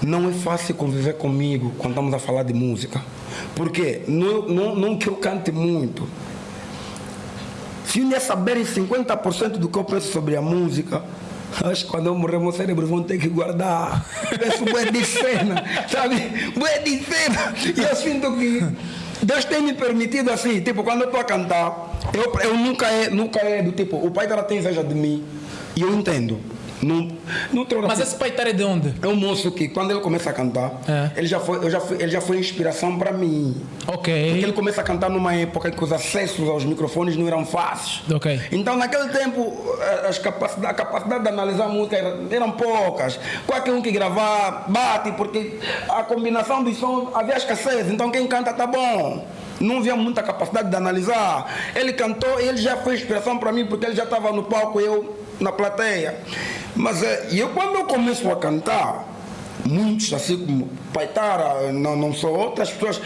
Não é fácil conviver comigo quando estamos a falar de música. Porque não, não, não que eu cante muito. Se dia saberem 50% do que eu penso sobre a música, acho que quando eu morrer, meu cérebro vão ter que guardar. Penso bué de cena, sabe? Bué de cena. E eu sinto que Deus tem me permitido assim, tipo, quando eu estou a cantar, eu, eu nunca, é, nunca é do tipo, o pai dela tem inveja de mim. E eu entendo. Mas esse paitar é de onde? é um moço que quando ele começa a cantar, É. ele, já foi, eu já fui, ele já foi inspiração para mim. Porque Ok. ele começa a cantar numa época que os acessos aos microfones não eram fáceis. Ok. Então, naquele tempo, eh, as capacidade, a capacidade de analisar a música era- eram poucas. Qualquer um que gravar, bate, porque a combinação dos sons havia escassez. Então, quem canta tá bom. Não havia muita capacidade de analisar. Ele cantou e ele já foi inspiração para mim, porque ele já estava no palco e eu na plateia. Mas eh, e eu, quando eu começo a cantar, muitos, assim como Paitara, não, não sou outras pessoas.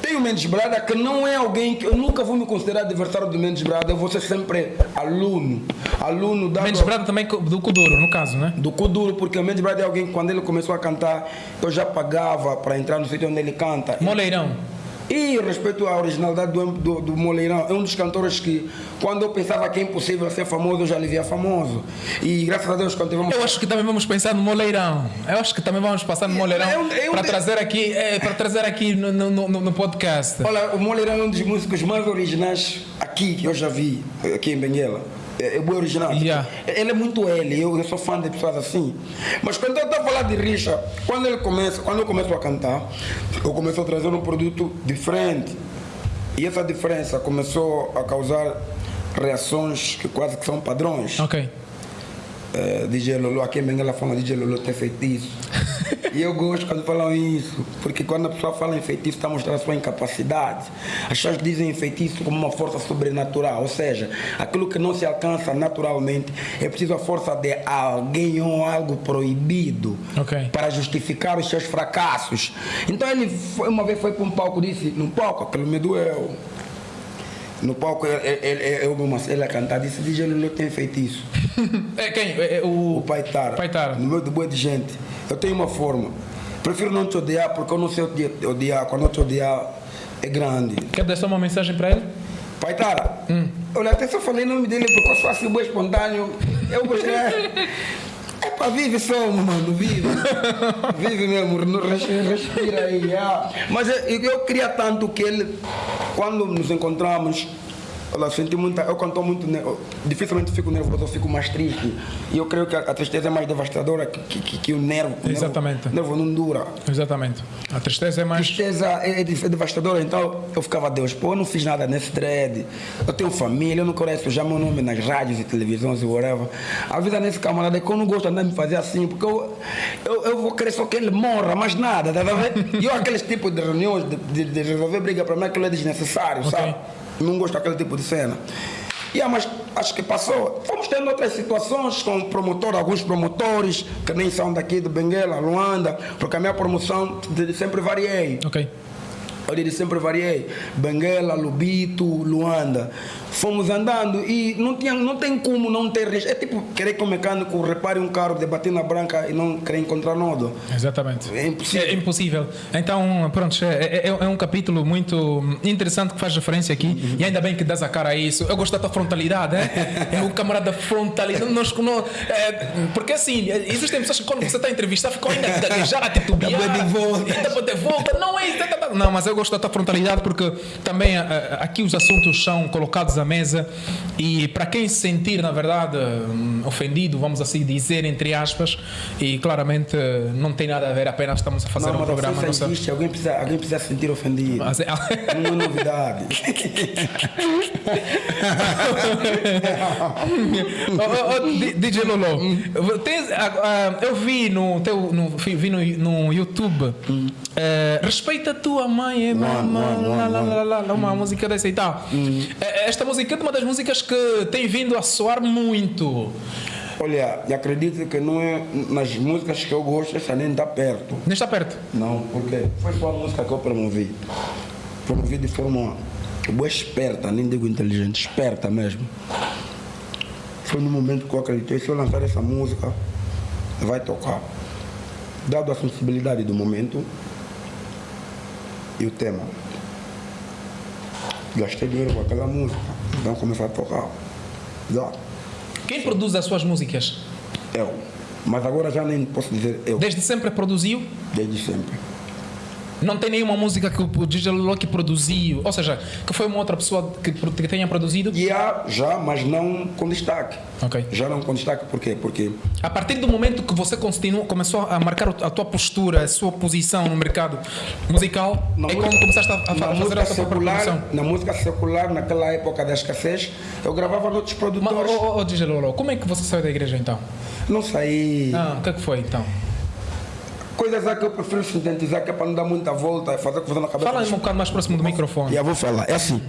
Tem o Mendes Brada, que não é alguém que eu nunca vou me considerar adversário do Mendes Brada, eu vou ser sempre aluno. Aluno da Mendes Brado também do Kuduro, no caso, né? do Kuduro, porque o Mendes Brada é alguém que quando ele começou a cantar, eu já pagava para entrar no sítio onde ele canta. Moleirão. E respeito à originalidade do, do, do Moleirão, é um dos cantores que, quando eu pensava que é impossível ser famoso, eu já lhe via famoso. E graças a Deus, quando tivemos. Eu acho que também vamos pensar no Moleirão. Eu acho que também vamos passar no Moleirão eu- eu- para trazer aqui, é, para trazer aqui no, no, no- no podcast. Olha, o Moleirão é um dos músicos mais originais aqui que eu já vi, aqui em Benguela. É, é original. Yeah. Ele é muito ele, eu, eu sou fã de pessoas assim. Mas quando eu estou a falar de Richa, quando ele começa, quando eu começo a cantar, eu começo a trazer um produto diferente. E essa diferença começou a causar reações que quase que são padrões. Ok. Eh, DJ Lolo, aqui em Benguela fala DJ Lolo tem feitiço. e eu gosto quando falam isso, porque quando a pessoa fala em feitiço está mostrando a sua incapacidade. As pessoas dizem feitiço como uma força sobrenatural, ou seja, aquilo que não se alcança naturalmente é preciso a força de alguém ou algo proibido Ok. para justificar os seus fracassos. Então ele foi, uma vez foi para um palco e disse, no palco aquilo me doeu. No palco ele, ele, eu mesmo, ele a cantar, disse, DJ Lolo tem feitiço. É quem? É, é o, O pai Tara. Pai Tara. No meio de boa de gente. Eu tenho uma forma. Prefiro não te odiar porque eu não sei odi- odiar. Quando eu te odiar é grande. Quer deixar uma mensagem para ele? Pai Tara. Olha, até só falei o nome dele porque eu sou assim, bom espontâneo. Eu gostei. Para vive só, mano, vive. Vive mesmo, respira aí. ah. Mas eu, eu queria tanto que ele, quando nos encontramos, Olha, senti muita. Eu quando estou muito. eu dificilmente fico nervoso, eu fico mais triste. E eu creio que a, a tristeza é mais devastadora que, que, que- que o nervo. Exatamente. O nervo não dura. Exatamente. A tristeza é mais. Tristeza é, é é devastadora, então eu ficava, Deus, pô, eu não fiz nada nesse dread. Eu tenho família, eu não conheço já meu nome nas rádios e televisões e whatever. Avisa nesse camarada que eu não gosto de me fazer assim, porque eu, eu, eu vou querer só que ele morra, mais nada, tá ver? E eu, aqueles tipos de reuniões de, de, de resolver briga para mim, aquilo é desnecessário, Ok. sabe? Não gosto daquele tipo de cena. Yeah, mas acho que passou. Fomos tendo outras situações com promotor, alguns promotores que nem são daqui de Benguela, Luanda, porque a minha promoção sempre variei. Ok. Eu sempre variei. Benguela, Lubito, Luanda. Fomos andando e não, tinha, não tem como não ter risco. É tipo querer que o mecânico repare um carro de batina branca e não querer encontrar nodo. Exatamente. É impossível. É impossível. Então, pronto, é, é- é um capítulo muito interessante que faz referência aqui e ainda bem que dás a cara a isso. Eu gosto da tua frontalidade, é? É o camarada frontalidade. Nós, não, é, porque assim, existem pessoas que quando você está a entrevistar ficam ainda a gaguejar, a titubear, ainda para de volta. Não é isso. tá, tá, tá. Não, mas eu gosto da tua frontalidade porque também ah, aqui os assuntos são colocados mesa e para quem se sentir, na verdade, hum, ofendido, vamos assim dizer, entre aspas, e claramente eh, não tem nada a ver, apenas estamos a fazer não, um programa. nossa- existe, alguém precisa, alguém precisa se sentir ofendido. Mas é- Não é novidade. Ô, ô, D- DJ Lolo, tens- ah, ah, eu vi no teu no, vi no, no YouTube eh, Respeita a tua mãe, é lá, lá, lá, lá, uma música dessa e tal. Eh, Esta música é uma das músicas que tem vindo a soar muito. Olha, e acredito que não é nas músicas que eu gosto, essa nem está perto. Nem está perto. Não, porque foi só a música que eu promovi. Promovi de forma boa esperta, nem digo inteligente, esperta mesmo. Foi no momento que eu acreditei, se eu lançar essa música, vai tocar. Dado a sensibilidade do momento e o tema. Gastei dinheiro com aquela música, então começar a tocar. Já, Quem produz as suas músicas? eu. Mas agora já nem posso dizer eu, Desde sempre produziu? desde sempre. Não tem nenhuma música que o DJ que produziu, ou seja, que foi uma outra pessoa que, que tenha produzido? E há já, mas não com destaque. Ok. Já não com destaque, por quê? Porque A partir do momento que você continua, começou a marcar a tua postura, a sua posição no mercado musical, na é música- quando começaste a, a fazer música a tua secular, na música secular, naquela época da escassez, eu gravava noutros Mas, produtores. oh, oh, oh, DJ Lolo, como é que você saiu da igreja então? Não saí. Ah, o que é que foi então? Coisas lá que eu prefiro sintetizar, que é para não dar muita volta, é fazer confusão na cabeça. Fala um bocado mais próximo do microfone. E eu vou falar, é assim.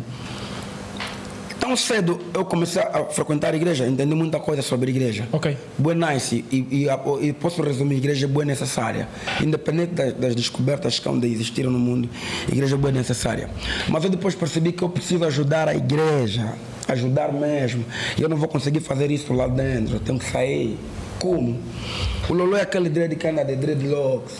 Tão cedo eu comecei a frequentar a igreja, entendi muita coisa sobre a igreja. Ok. Boa nice, e, e, e posso resumir, a igreja é boa e necessária. Independente das, das descobertas que ainda existiram no mundo, a igreja é boa e necessária. Mas eu depois percebi que eu preciso ajudar a igreja, ajudar mesmo. E eu não vou conseguir fazer isso lá dentro, eu tenho que sair. Como? O Lolo é aquele dread que anda de dreadlocks.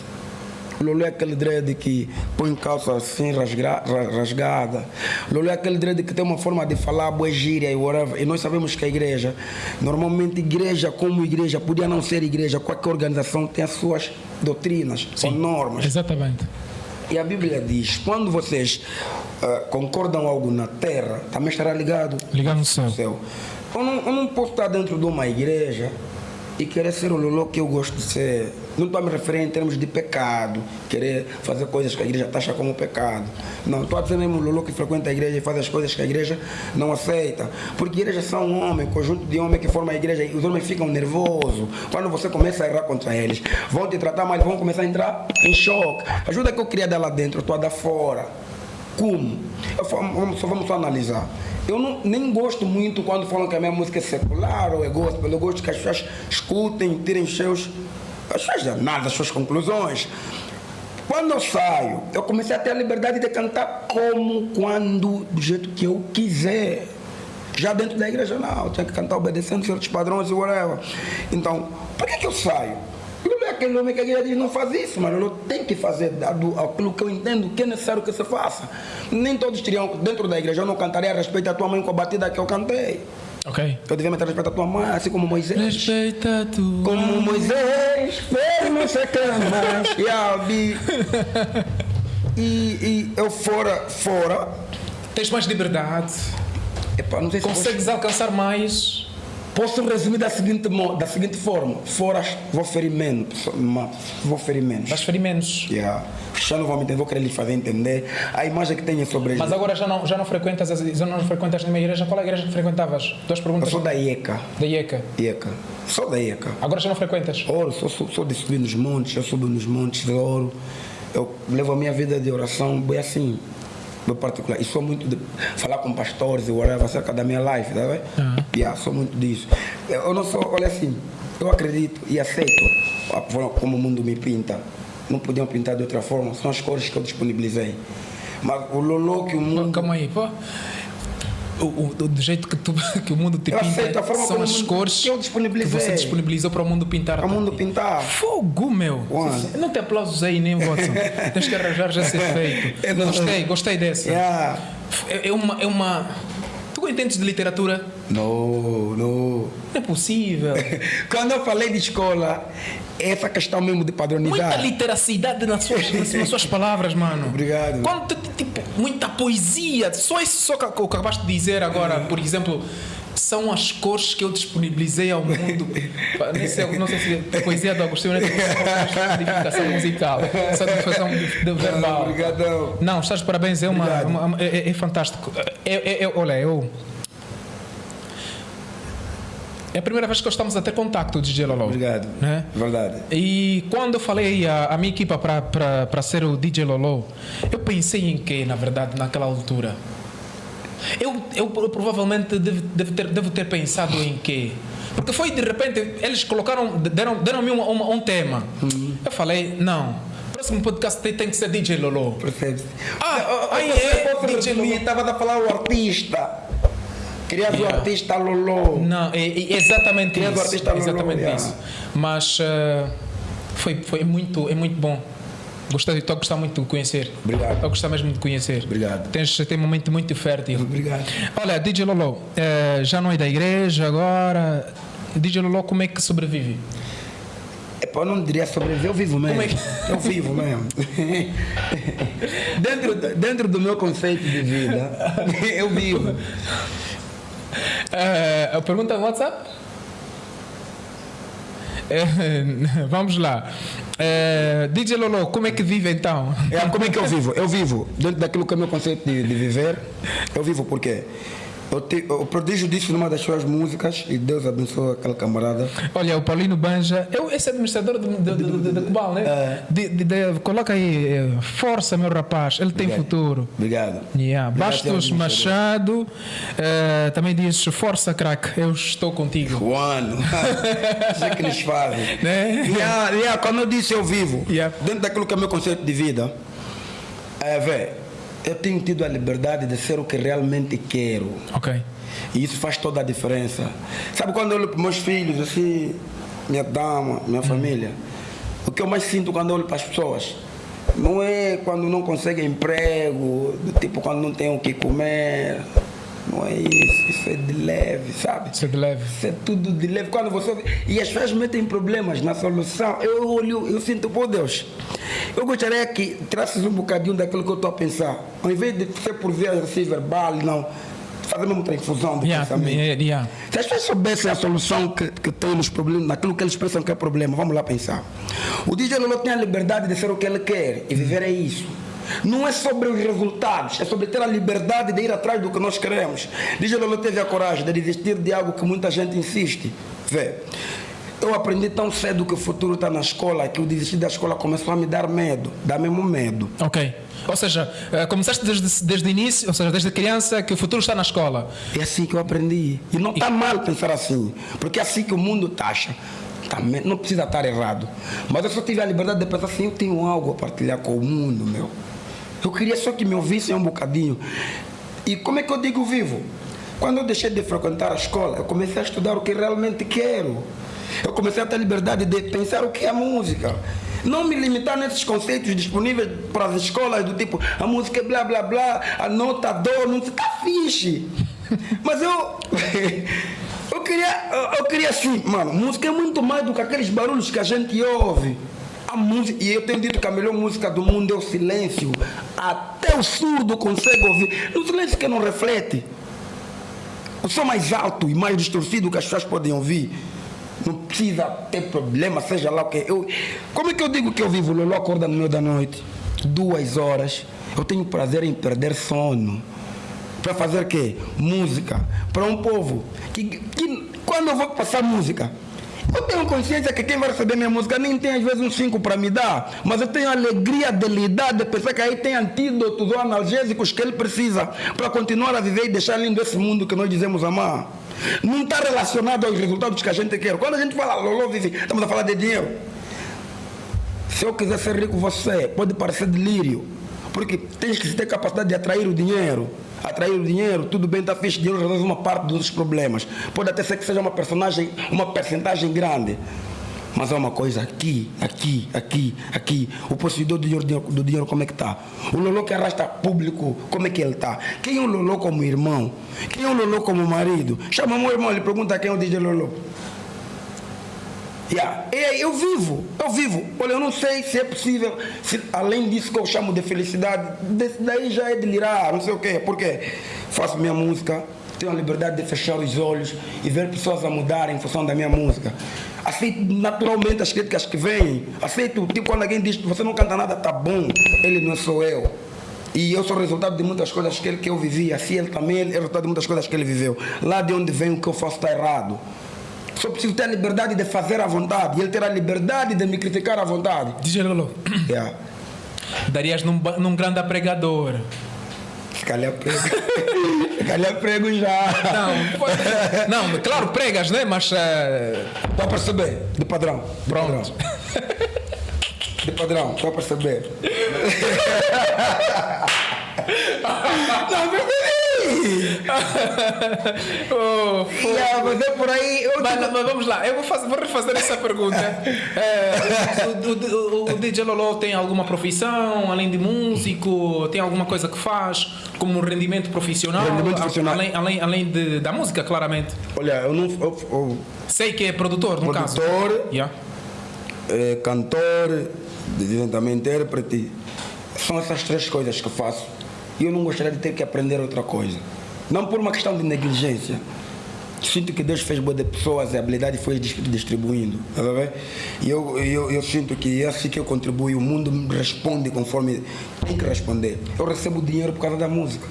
O Lolo é aquele dread que põe calça assim rasgra- ra- rasgada. O Lolo é aquele dread que tem uma forma de falar boa gíria e whatever. E nós sabemos que a igreja, normalmente igreja como igreja, podia não ser igreja, qualquer organização tem as suas doutrinas ou normas. Exatamente. E a Bíblia diz, quando vocês ah, concordam algo na terra, também estará ligado Ligado no céu. no céu. Eu não, eu não posso estar dentro de uma igreja e querer ser o Lolo que eu gosto de ser. Não estou a me referir em termos de pecado, querer fazer coisas que a igreja taxa como pecado. Não, estou a dizer mesmo o Lolo que frequenta a igreja e faz as coisas que a igreja não aceita. Porque igrejas são um homem, conjunto de homens que formam a igreja, e os homens ficam nervosos. Quando você começa a errar contra eles, vão te tratar mal, vão começar a entrar em choque. Ajuda que eu queria dela dentro, estou a dar fora. Como? Eu, vamos, só vamos só analisar. Eu não, nem gosto muito quando falam que a minha música é secular ou é gospel. Eu gosto que as pessoas escutem, tirem seus, as suas nada, as suas conclusões. Quando eu saio, eu comecei a ter a liberdade de cantar como, quando, do jeito que eu quiser. Já dentro da igreja, não, eu tinha que cantar obedecendo certos padrões e whatever. Então, por que, que eu saio? Aquele homem que a igreja diz não faz isso, mas eu tenho que fazer aquilo que eu entendo que é necessário que se faça. Nem todos teriam dentro da igreja, eu não cantaria a respeito da tua mãe com a batida que eu cantei. Ok. Eu devia meter respeito à tua mãe, assim como Moisés. Respeita tu. Como Moisés fez não sei que e, e eu fora, fora. Tens mais liberdade. Epa, não sei se Consegues alcançar mais Posso resumir da seguinte, da seguinte forma: fora vou ferir menos. Vou ferir menos. Vais ferir menos. Yeah. Já não vou me entender, vou querer lhes fazer entender a imagem que têm sobre eles. Mas agora já não, já não frequentas já não frequentas nenhuma igreja. Qual é a igreja que frequentavas? Duas perguntas. Eu sou da IECA. Da IECA. IECA. Sou da IECA. Agora já não frequentas? Ouro, sou, sou, sou de subir nos montes, eu subo nos montes de ouro. Eu levo a minha vida de oração bem assim meu particular. E sou muito de falar com pastores e whatever acerca da minha life, tá vendo? Uhum. Yeah, sou muito disso. Eu não sou, olha assim, eu acredito e aceito a forma como o mundo me pinta. Não podiam pintar de outra forma, são as cores que eu disponibilizei. Mas o lolo que o mundo. Calma aí, pô o, o, do jeito que, tu, que o mundo te eu pinta são as cores que, que você disponibilizou para o mundo pintar. Para o mundo pintar. Fogo, meu. One. Não tem aplausos aí, nem Watson. Tens que arranjar já ser feito. Gostei, gostei dessa. Yeah. É, é, uma, é uma. Tu entendes de literatura? Não, não. Não é possível. Quando eu falei de escola, essa questão mesmo de padronizar. Muita literacidade nas suas, nas suas palavras, mano. Obrigado. Quando, tipo, muita poesia. Só isso só que acabaste de dizer agora, por exemplo são as cores que eu disponibilizei ao mundo. não, sei, não sei se a poesia do Agostinho é codificação musical, de verbal. Obrigadão. Não, estás de parabéns, é, uma, uma é, é, fantástico. É, é, é, olha, eu é a primeira vez que estamos a ter contato, DJ Lolo. Obrigado. Né? Verdade. E quando eu falei a, a minha equipa para ser o DJ Lolo, eu pensei em quê, na verdade, naquela altura? Eu, eu, provavelmente devo, devo, ter, devo ter pensado em quê? Porque foi de repente, eles colocaram, deram-me deram um, um, um, tema. Uhum. Eu falei, não. Próximo podcast tem, tem que ser DJ Lolo. Perfeito. Ah, aí é, DJ Lolo. Estava a falar o artista. Queria yeah. o artista Lolo. Não, é, é exatamente isso. artista Lolo. Exatamente yeah. isso. Mas uh, foi, foi muito, é muito bom. Gostei, estou a gostar muito de conhecer. Obrigado. Estou a gostar mesmo de conhecer. Obrigado. Tens, tem um momento muito fértil. Obrigado. Olha, DJ Lolo, uh, já não é da igreja agora. DJ Lolo, como é que sobrevive? eu não diria sobreviver, eu vivo mesmo. É que... Eu vivo mesmo. dentro, dentro do meu conceito de vida, eu vivo. Uh, pergunta no WhatsApp? Uh, vamos lá. Uh, DJ Lolo, como é que vive então? É, como é que eu vivo? Eu vivo dentro daquilo que é o meu conceito de, de viver. Eu vivo porque eu te, o prodígio disse numa das suas músicas e Deus abençoe aquele camarada. Olha, o Paulino Banja, eu, esse administrador de, de, de, Cubal, né? É. Coloca aí, eh, força, meu rapaz, ele tem futuro. Obrigado. Yeah. Bastos Machado uh, também diz: força, crack, eu estou contigo. Juano, é que eles fazem. Né? Yeah, yeah, quando eu disse eu vivo, yeah. dentro daquilo que é meu conceito de vida, é, velho eu tenho tido a liberdade de ser o que realmente quero. Ok. E isso faz toda a diferença. Sabe quando eu olho para meus filhos, assim, minha dama, minha hum. família, o que eu mais sinto quando eu olho para as pessoas não é quando não conseguem emprego, do tipo quando não tem o que comer. Não é isso, isso é de leve, sabe? Isso é de leve. Isso é tudo de leve. Quando você. E as pessoas metem problemas na solução. Eu olho, eu sinto, por Deus, eu gostaria que trasses um bocadinho daquilo que eu estou a pensar. Ao invés de ser por via assim verbal, não. fazer mesmo transfusão de Yeah, pensamento. yeah, yeah. Se as pessoas soubessem a solução que, que tem nos problemas, naquilo que eles pensam que é problema, vamos lá pensar. O DJ Lolo tem a liberdade de ser o que ele quer e viver é isso. Não é sobre os resultados, é sobre ter a liberdade de ir atrás do que nós queremos. DJ Lolo teve a coragem de desistir de algo que muita gente insiste. Vê, eu aprendi tão cedo que o futuro está na escola que o desistir da escola começou a me dar medo, dá mesmo medo. Ok. Ou seja, eh, começaste desde, desde o início, ou seja, desde criança, que o futuro está na escola. É assim que eu aprendi. E não está mal pensar assim, porque é assim que o mundo taxa. Também não precisa estar errado. Mas eu só tive a liberdade de pensar assim, eu tenho algo a partilhar com o mundo, meu. Eu queria só que me ouvissem um bocadinho. E como é que eu digo vivo? Quando eu deixei de frequentar a escola, eu comecei a estudar o que realmente quero. Eu comecei a ter liberdade de pensar o que é a música. Não me limitar nesses conceitos disponíveis para as escolas, do tipo, a música é blá blá blá, a nota dó, não está fixe. Mas eu. Eu queria, eu queria assim, mano, música é muito mais do que aqueles barulhos que a gente ouve. A música, e eu tenho dito que a melhor música do mundo é o silêncio. Até o surdo consegue ouvir. No silêncio que não reflete. O som mais alto e mais distorcido que as pessoas podem ouvir. Não precisa ter problema, seja lá o que. Eu, como é que eu digo que eu vivo? Lolo acorda no meio da noite, duas horas. Eu tenho prazer em perder sono. Para fazer o quê? Música. Para um povo que, que quando eu vou passar música, eu tenho consciência que quem vai receber minha música nem tem às vezes um 5 para me dar, mas eu tenho a alegria de lidar, de pensar que aí tem antídotos ou analgésicos que ele precisa para continuar a viver e deixar lindo esse mundo que nós dizemos amar. Não está relacionado aos resultados que a gente quer. Quando a gente fala Lolo vive, estamos a falar de dinheiro. Se eu quiser ser rico, você pode parecer delírio, porque tens que ter capacidade de atrair o dinheiro. Atrair o dinheiro, tudo bem, está fixe, dinheiro resolve uma parte dos problemas. Pode até ser que seja uma personagem, uma percentagem grande. Mas há uma coisa aqui, aqui, aqui, aqui. O possuidor do dinheiro, do dinheiro como é que está? O Lolo que arrasta público, como é que ele está? Quem é o Lolo como irmão? Quem é o Lolo como marido? Chama meu irmão, ele pergunta quem é o DJ Lolo. Yeah. E eu vivo, eu vivo. Olha, eu não sei se é possível, se, além disso que eu chamo de felicidade, daí já é delirar, não sei o quê. Porque faço minha música, tenho a liberdade de fechar os olhos e ver pessoas a mudarem em função da minha música. Aceito naturalmente as críticas que vêm. Aceito, tipo, quando alguém diz que você não canta nada, tá bom, ele não sou eu. E eu sou resultado de muitas coisas que, ele, que eu vivi, assim ele também é resultado de muitas coisas que ele viveu. Lá de onde vem o que eu faço está errado. Só preciso ter a liberdade de fazer à vontade. E ele ter a liberdade de me criticar à vontade. DJ Lolo, Yeah. darias num, num grande pregador. Se calhar prego. Se calhar prego já. Não, pode- não, claro, pregas, né? Mas. Estou a perceber. De padrão. De Pronto. padrão. De padrão. Estou a perceber. Não, oh, Yeah, mas é por aí. Mas, mas vamos lá, eu vou, fazer, vou refazer essa pergunta. É, o, o- o- DJ Lolo tem alguma profissão, além de músico? Tem alguma coisa que faz como rendimento profissional? Rendimento profissional. Além, além, além de, da música, claramente. Olha, eu não. Eu, eu, Sei que é produtor, no caso. Produtor. Yeah. eh, cantor, também intérprete. São essas três coisas que faço. E eu não gostaria de ter que aprender outra coisa. Não por uma questão de negligência. Sinto que Deus fez boa de pessoas e a habilidade foi dis- distribuindo. Tá? E eu, eu, eu sinto que é assim que eu contribuo. O mundo responde conforme tem que responder. Eu recebo dinheiro por causa da música.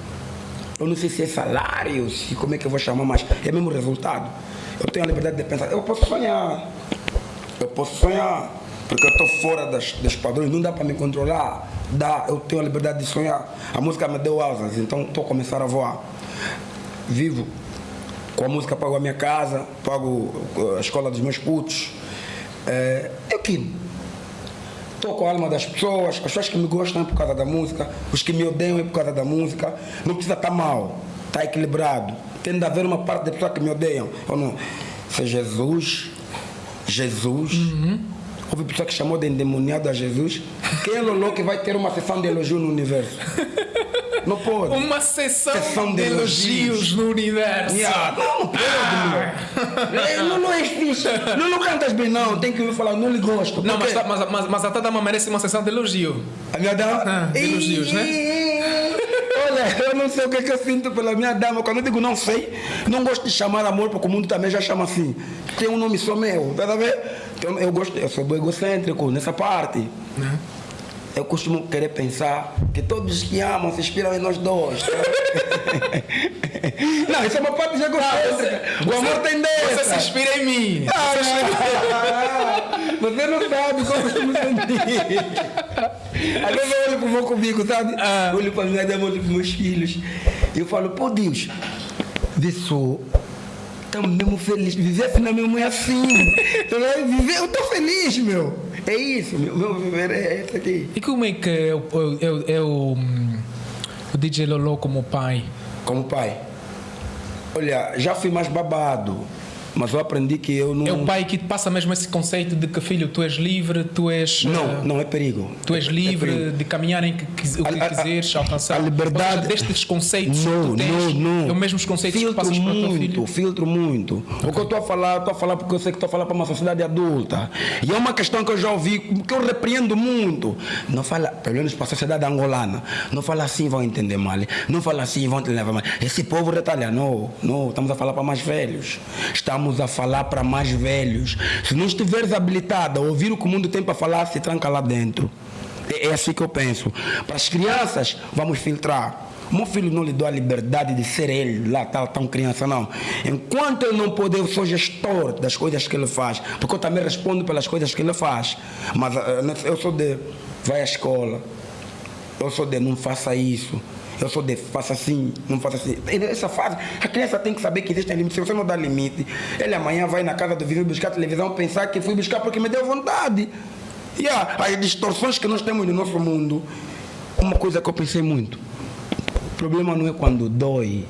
Eu não sei se é salário, se como é que eu vou chamar, mas é mesmo resultado. Eu tenho a liberdade de pensar. Eu posso sonhar. Eu posso sonhar, porque eu estou fora das, dos padrões, não dá para me controlar. Dá, eu tenho a liberdade de sonhar. A música me deu asas, então estou a começar a voar. Vivo. Com a música pago a minha casa, pago uh, a escola dos meus putos. É, eu que Estou com a alma das pessoas, as pessoas que me gostam é por causa da música, os que me odeiam é por causa da música. Não precisa estar mal, está equilibrado. Tem de haver uma parte da pessoa que me odeiam. Ou não. Se é Jesus, Jesus. Houve pessoa que chamou de endemoniado a Jesus. Quem é Lolo que vai ter uma sessão de elogio no universo? Não pode. Uma sessão, Sessão de de elogios elogios. no universo. Yeah, Não, não pode, meu. É, Não, não é fixe. Não, não cantas bem, não. Tem que me falar, não lhe gosto. Não, mas, tá- mas, mas, mas a Tadama merece uma sessão de elogio. A minha dama. Ah, de elogios, né? Olha, eu não sei o que, é que eu sinto pela minha dama. Quando eu digo não sei, não gosto de chamar amor, porque o mundo também já chama assim. Tem um nome só meu, tá a ver? Então, eu gosto, eu sou egocêntrico nessa parte. Uhum. Eu costumo querer pensar que todos que amam se inspiram em nós dois. não, isso é uma parte egocêntrica. O amor tem dessa. Você se inspira em mim. Ah, você não sabe como eu me sentir. Às vezes eu olho para o meu comigo, sabe? Ah. Olho para minha dama, olho para meus filhos. E eu falo, pô Deus, vê só estamos mesmo felizes. Viver afinal mesmo é assim. Viver, eu estou feliz, meu. É isso, meu, meu viver é isso aqui. E como é que é, o, é, é o, o DJ Lolo como pai? Como pai? Olha, já fui mais babado. Mas eu aprendi que eu não. É o pai que passa mesmo esse conceito de que, filho, tu és livre, tu és. Não, uh, não é perigo. Tu és é livre é de caminhar em que, o que a, quiseres, a, alcançar. A liberdade. Seja, destes conceitos não, que tens, não, não. É os mesmos conceitos filtro que passas muito, para o teu filho. Filtro muito. Okay. O que eu estou a falar, estou a falar porque eu sei que estou a falar para uma sociedade adulta. E é uma questão que eu já ouvi, que eu repreendo muito. Não fala, pelo menos para a sociedade angolana, não fala assim, vão entender mal. Não fala assim, vão te levar mal. Esse povo retalha. Não, não, estamos a falar para mais velhos. Estamos a falar para mais velhos. Se não estiveres habilitado a ouvir o que o mundo tem para falar, se tranca lá dentro. É, é assim que eu penso. Para as crianças, vamos filtrar. Meu filho não lhe dou a liberdade de ser ele lá, tal, tão criança, não. Enquanto ele não puder, eu sou gestor das coisas que ele faz. Porque eu também respondo pelas coisas que ele faz. Mas eh, eu sou de, vai à escola. Eu sou de, não faça isso. Eu sou de faço assim, não faço assim. Essa fase, a criança tem que saber que existem limites. Se você não dá limite, ele amanhã vai na casa do vizinho buscar televisão, pensar que fui buscar porque me deu vontade. E yeah, as distorções que nós temos no nosso mundo, uma coisa que eu pensei muito. O problema não é quando dói,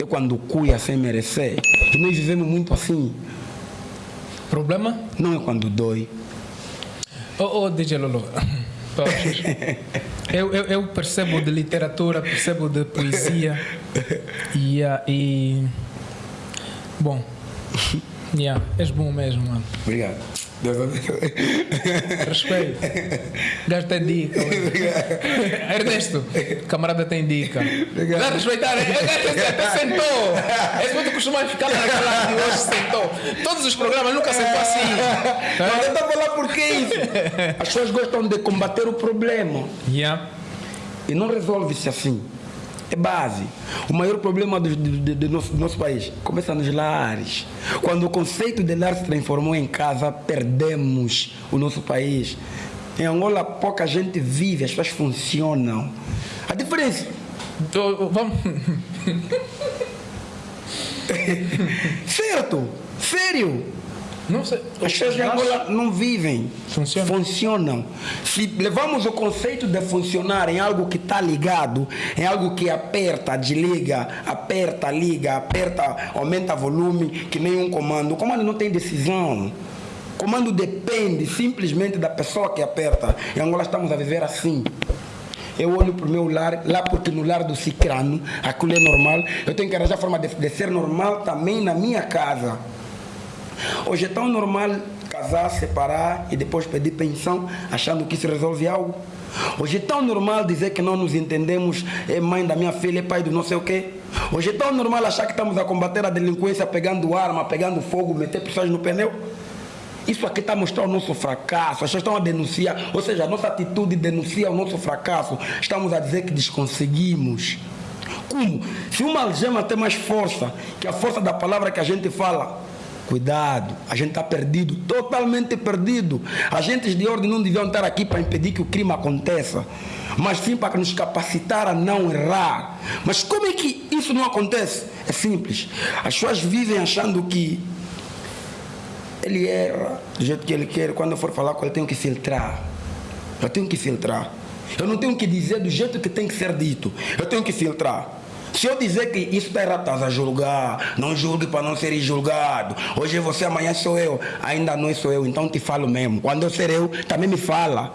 é quando cuia sem merecer. E nós vivemos muito assim. Problema? Não é quando dói. Oh, oh DJ Lolo. Eu, eu, eu, percebo de literatura, percebo de poesia e, uh, e bom, yeah, és bom mesmo, mano. Obrigado. Respeito. Gajo tem dica. Ernesto, camarada tem dica. Dá respeitar. É, é, é, até sentou. Esse ponto costuma ficar naquela de hoje sentou. Todos os programas nunca sentou assim. Mas eu estou a falar por que isso. As pessoas gostam de combater o problema. Yeah. E não resolve-se assim. É base. O maior problema do, do, do, nosso, do, nosso, país começa nos lares. Quando o conceito de lar se transformou em casa, perdemos o nosso país. Em Angola, pouca gente vive, as pessoas funcionam. A diferença. Vamos. certo, sério. Não sei. As pessoas de Angola não vivem, funcionam. funcionam. Se levamos o conceito de funcionar em algo que está ligado, em algo que aperta, desliga, aperta, liga, aperta, aumenta volume, que nem um comando. O comando não tem decisão. O comando depende simplesmente da pessoa que aperta. Em Angola estamos a viver assim. Eu olho para o meu lar, lá porque no lar do Cicrano, aquilo é normal. Eu tenho que arranjar forma de, de ser normal também na minha casa. Hoje é tão normal casar, separar e depois pedir pensão, achando que isso resolve algo. Hoje é tão normal dizer que não nos entendemos, é mãe da minha filha, é pai do não sei o quê. Hoje é tão normal achar que estamos a combater a delinquência pegando arma, pegando fogo, meter pessoas no pneu. Isso aqui está a mostrar o nosso fracasso. As pessoas estão a denunciar, ou seja, a nossa atitude denuncia o nosso fracasso. Estamos a dizer que desconseguimos. Como? Se uma algema tem mais força que a força da palavra que a gente fala, Cuidado, a gente está perdido, totalmente perdido. Agentes de ordem não deviam estar aqui para impedir que o crime aconteça, mas sim para nos capacitar a não errar. Mas como é que isso não acontece? É simples. As pessoas vivem achando que ele erra do jeito que ele quer. Quando eu for falar com ele, eu tenho que filtrar. Eu tenho que filtrar. Eu não tenho que dizer do jeito que tem que ser dito. Eu tenho que filtrar. Se eu dizer que isso está errado, estás a julgar, não julgue para não ser julgado. Hoje você, amanhã sou eu. Ainda não sou eu, então te falo mesmo. Quando eu ser eu, também me fala.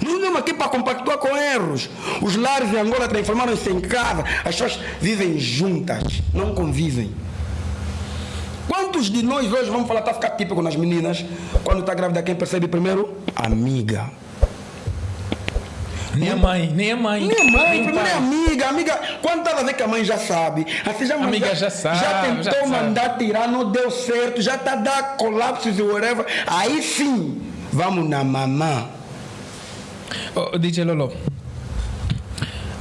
Nós estamos aqui para compactuar com erros. Os lares em Angola transformaram-se em casa. As pessoas vivem juntas, não convivem. Quantos de nós hoje vamos falar, está a ficar típico nas meninas, quando está grávida, quem percebe primeiro? Amiga. Nem a mãe, nem a mãe. Minha mãe, primeiro é pai. amiga, amiga. Quando estava a ver que a mãe já sabe, assim já Amiga já sabe, já tentou já sabe. mandar tirar, não deu certo, já está a dar colapsos e whatever. Aí sim, vamos na mamã. Oh, DJ Lolo,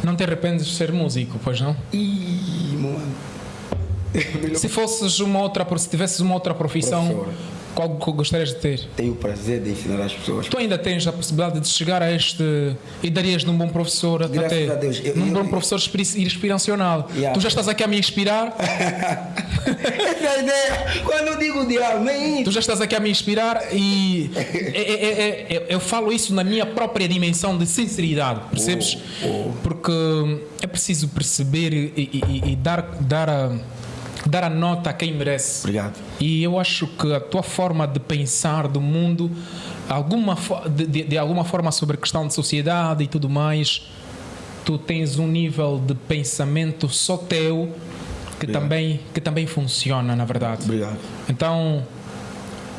não te arrependes de ser músico, pois não? Ih, mano. Se fosses uma outra, se tivesses uma outra profissão, Professor. Qual que gostarias de ter? Tenho o prazer de ensinar as pessoas. Tu ainda tens a possibilidade de chegar a este e darias num bom professor até Graças a Deus. Eu- num eu- bom professor inspira- inspiracional. Yeah. Tu já estás aqui a me inspirar, Essa é ideia. Quando eu digo diabo, nem tu já estás aqui a me inspirar e é- é- é- é- eu falo isso na minha própria dimensão de sinceridade, percebes? Porque é preciso perceber e, e- e- e dar, dar, a, dar a nota a quem merece. Obrigado. E eu acho que a tua forma de pensar do mundo, alguma de- de alguma forma sobre a questão de sociedade e tudo mais, tu tens um nível de pensamento só teu que, também, que também funciona, na verdade. Obrigado. Então,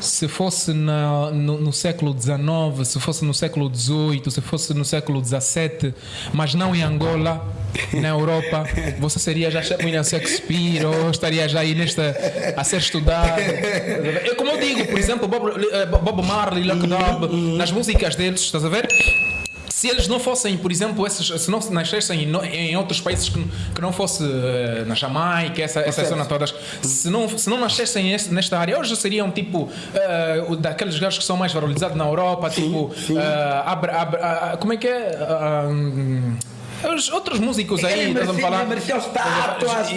se fosse na- no, no século XIX, se fosse no século XVIII, se fosse no século XVII, mas não em Angola, na Europa, você seria já William Shakespeare ou estaria já aí nesta a ser estudado. É como eu digo, por exemplo, Bob, eh, Bob Marley, Luck Dub, nas músicas deles, estás a ver? Se eles não fossem, por exemplo, esses, se não nascessem em, em outros países que, que não fosse eh, na Jamaica, essa, essa zona todas, se não, se não nascessem esse- nesta área, hoje seriam tipo o- daqueles gajos que são mais valorizados na Europa, tipo, sim. Abra- Abra- ah, como é que é? Ah, hum, os outros músicos aí, Ele estás a me merecia- falar? ele merecia estátuas.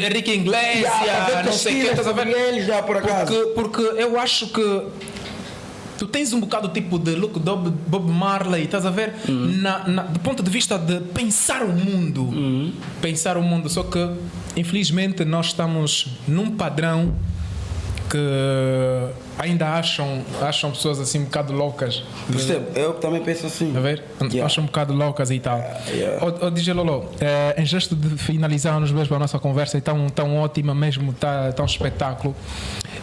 Henrique Iglesias, fazer não sei o que, estás a ver? ele já, por acaso. Porque, porque eu acho que tu tens um bocado tipo de look Bob, Bob Marley, estás a ver? Na, na- do ponto de vista de pensar o mundo. Pensar o mundo. Só que, infelizmente, nós estamos num padrão que ainda acham, acham pessoas assim um bocado loucas. Percebo, eu também penso assim. A ver? Yeah. Acham um bocado loucas e tal. yeah. Ô, ô, DJ Lolo, eh, em gesto de finalizarmos mesmo a nossa conversa e tão, tão ótima mesmo, tá, tão espetáculo,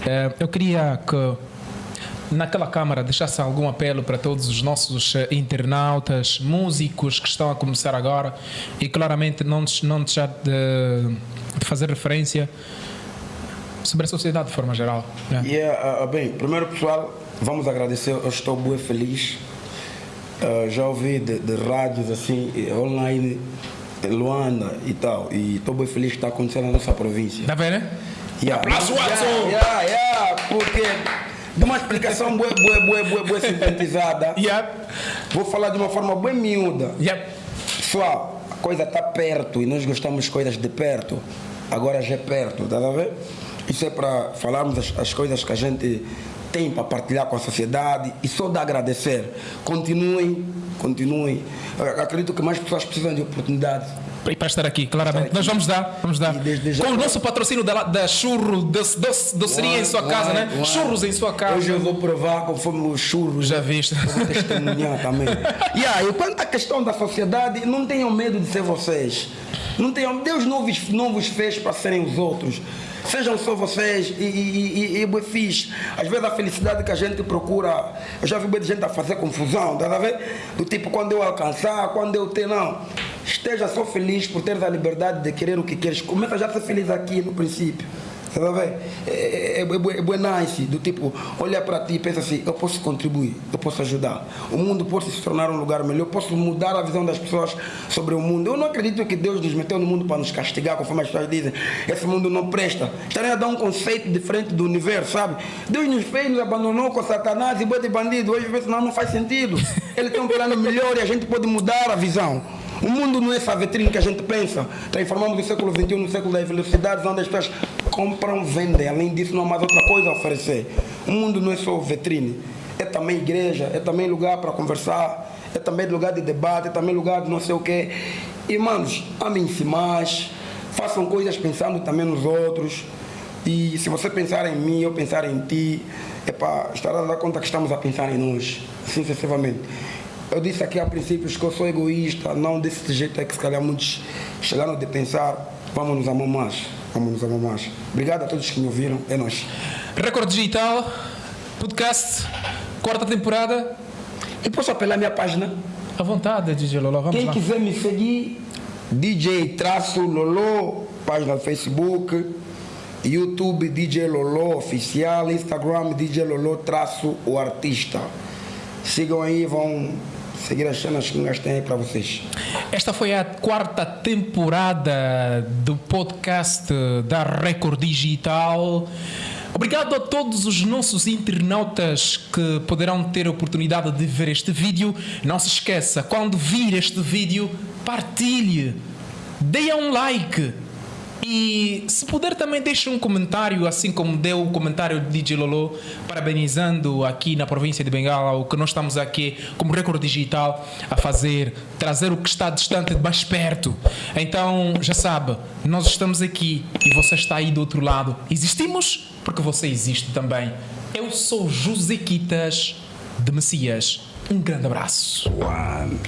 eh, eu queria que naquela câmara deixasse algum apelo para todos os nossos eh, internautas, músicos que estão a começar agora e claramente não, não deixar de, de fazer referência sobre a sociedade de forma geral. né? E, ah, ah, bem, primeiro pessoal, vamos agradecer, eu estou bem feliz. Ah, já ouvi de, de rádios assim, eh, online, eh, Luanda e tal, e estou bem feliz que está acontecendo na nossa província. Tá vendo? Yeah. Aplauso, Yeah, Watson! yeah, yeah, porque de uma explicação boa, boa, boa, boa, boa sintetizada, Yep, vou falar de uma forma bem miúda. yep. Pessoal, a coisa está perto e nós gostamos de coisas de perto. Agora já é perto, tá a ver? Isso é para falarmos as, as coisas que a gente tem para partilhar com a sociedade e só de agradecer. Continuem, continuem. Eu acredito que mais pessoas precisam de oportunidade. E para estar aqui, claramente. Estar aqui. Nós vamos dar, vamos dar. Desde já- Com o nosso patrocínio da, da churro, doce, doce, doceria em sua casa, né? Uai, Churros em sua casa. Hoje eu vou provar conforme os churros. Já viste? Vou testemunhar também. yeah, e quanto à questão da sociedade, não tenham medo de ser vocês. Não tenham, Deus não vos, não vos fez para serem os outros. Sejam só vocês e, e, e, e fixe. Às vezes a felicidade que a gente procura, eu já vi muita gente a fazer confusão, tá a ver? Do tipo, quando eu alcançar, quando eu ter, não. Esteja só feliz por teres a liberdade de querer o que queres. Começa já a ser feliz aqui no princípio. Ver? É, é, é, é, é nice, do tipo, olha para ti e pensa assim, eu posso contribuir, eu posso ajudar. O mundo pode se tornar um lugar melhor, eu posso mudar a visão das pessoas sobre o mundo. Eu não acredito que Deus nos meteu no mundo para nos castigar, conforme as pessoas dizem. Esse mundo não presta. Estarem a dar um conceito diferente do universo, sabe? Deus nos fez, nos abandonou com Satanás e boi de bandido. Hoje vê não, não faz sentido. Ele tem um plano melhor e a gente pode mudar a visão. O mundo não é essa vitrine que a gente pensa. Transformamos o século XXI no século das velocidades, onde as pessoas compram, vendem. Além disso, não há mais outra coisa a oferecer. O mundo não é só vitrine. É também igreja, é também lugar para conversar, é também lugar de debate, é também lugar de não sei o quê. Irmãos, amem-se mais, façam coisas pensando também nos outros. E se você pensar em mim, eu pensar em ti, é para estar a dar conta que estamos a pensar em nós, sucessivamente. Eu disse aqui a princípios que eu sou egoísta, não desse jeito é que se calhar muitos chegaram de pensar, vamos nos amar mais, vamos nos amar mais. Obrigado a todos que me ouviram, é nós. Record Digital, podcast, quarta temporada. E posso apelar a minha página? À vontade, DJ Lolo, vamos Quem lá. quiser me seguir, DJ traço Lolo, página do Facebook, YouTube DJ Lolo Oficial, Instagram DJ Lolo traço o artista. Sigam aí, vão seguir as cenas que nós temos aí para vocês. Esta foi a quarta temporada do podcast da Record Digital. Obrigado a todos os nossos internautas que poderão ter a oportunidade de ver este vídeo. Não se esqueça, quando vir este vídeo, partilhe, dê um like. E se puder também deixe um comentário, assim como deu o comentário de DJ Lolo, parabenizando aqui na província de Bengala o que nós estamos aqui como Record Digital a fazer, trazer o que está distante de mais perto. Então, já sabe, nós estamos aqui e você está aí do outro lado. Existimos porque você existe também. Eu sou José Quitas de Messias. Um grande abraço. One.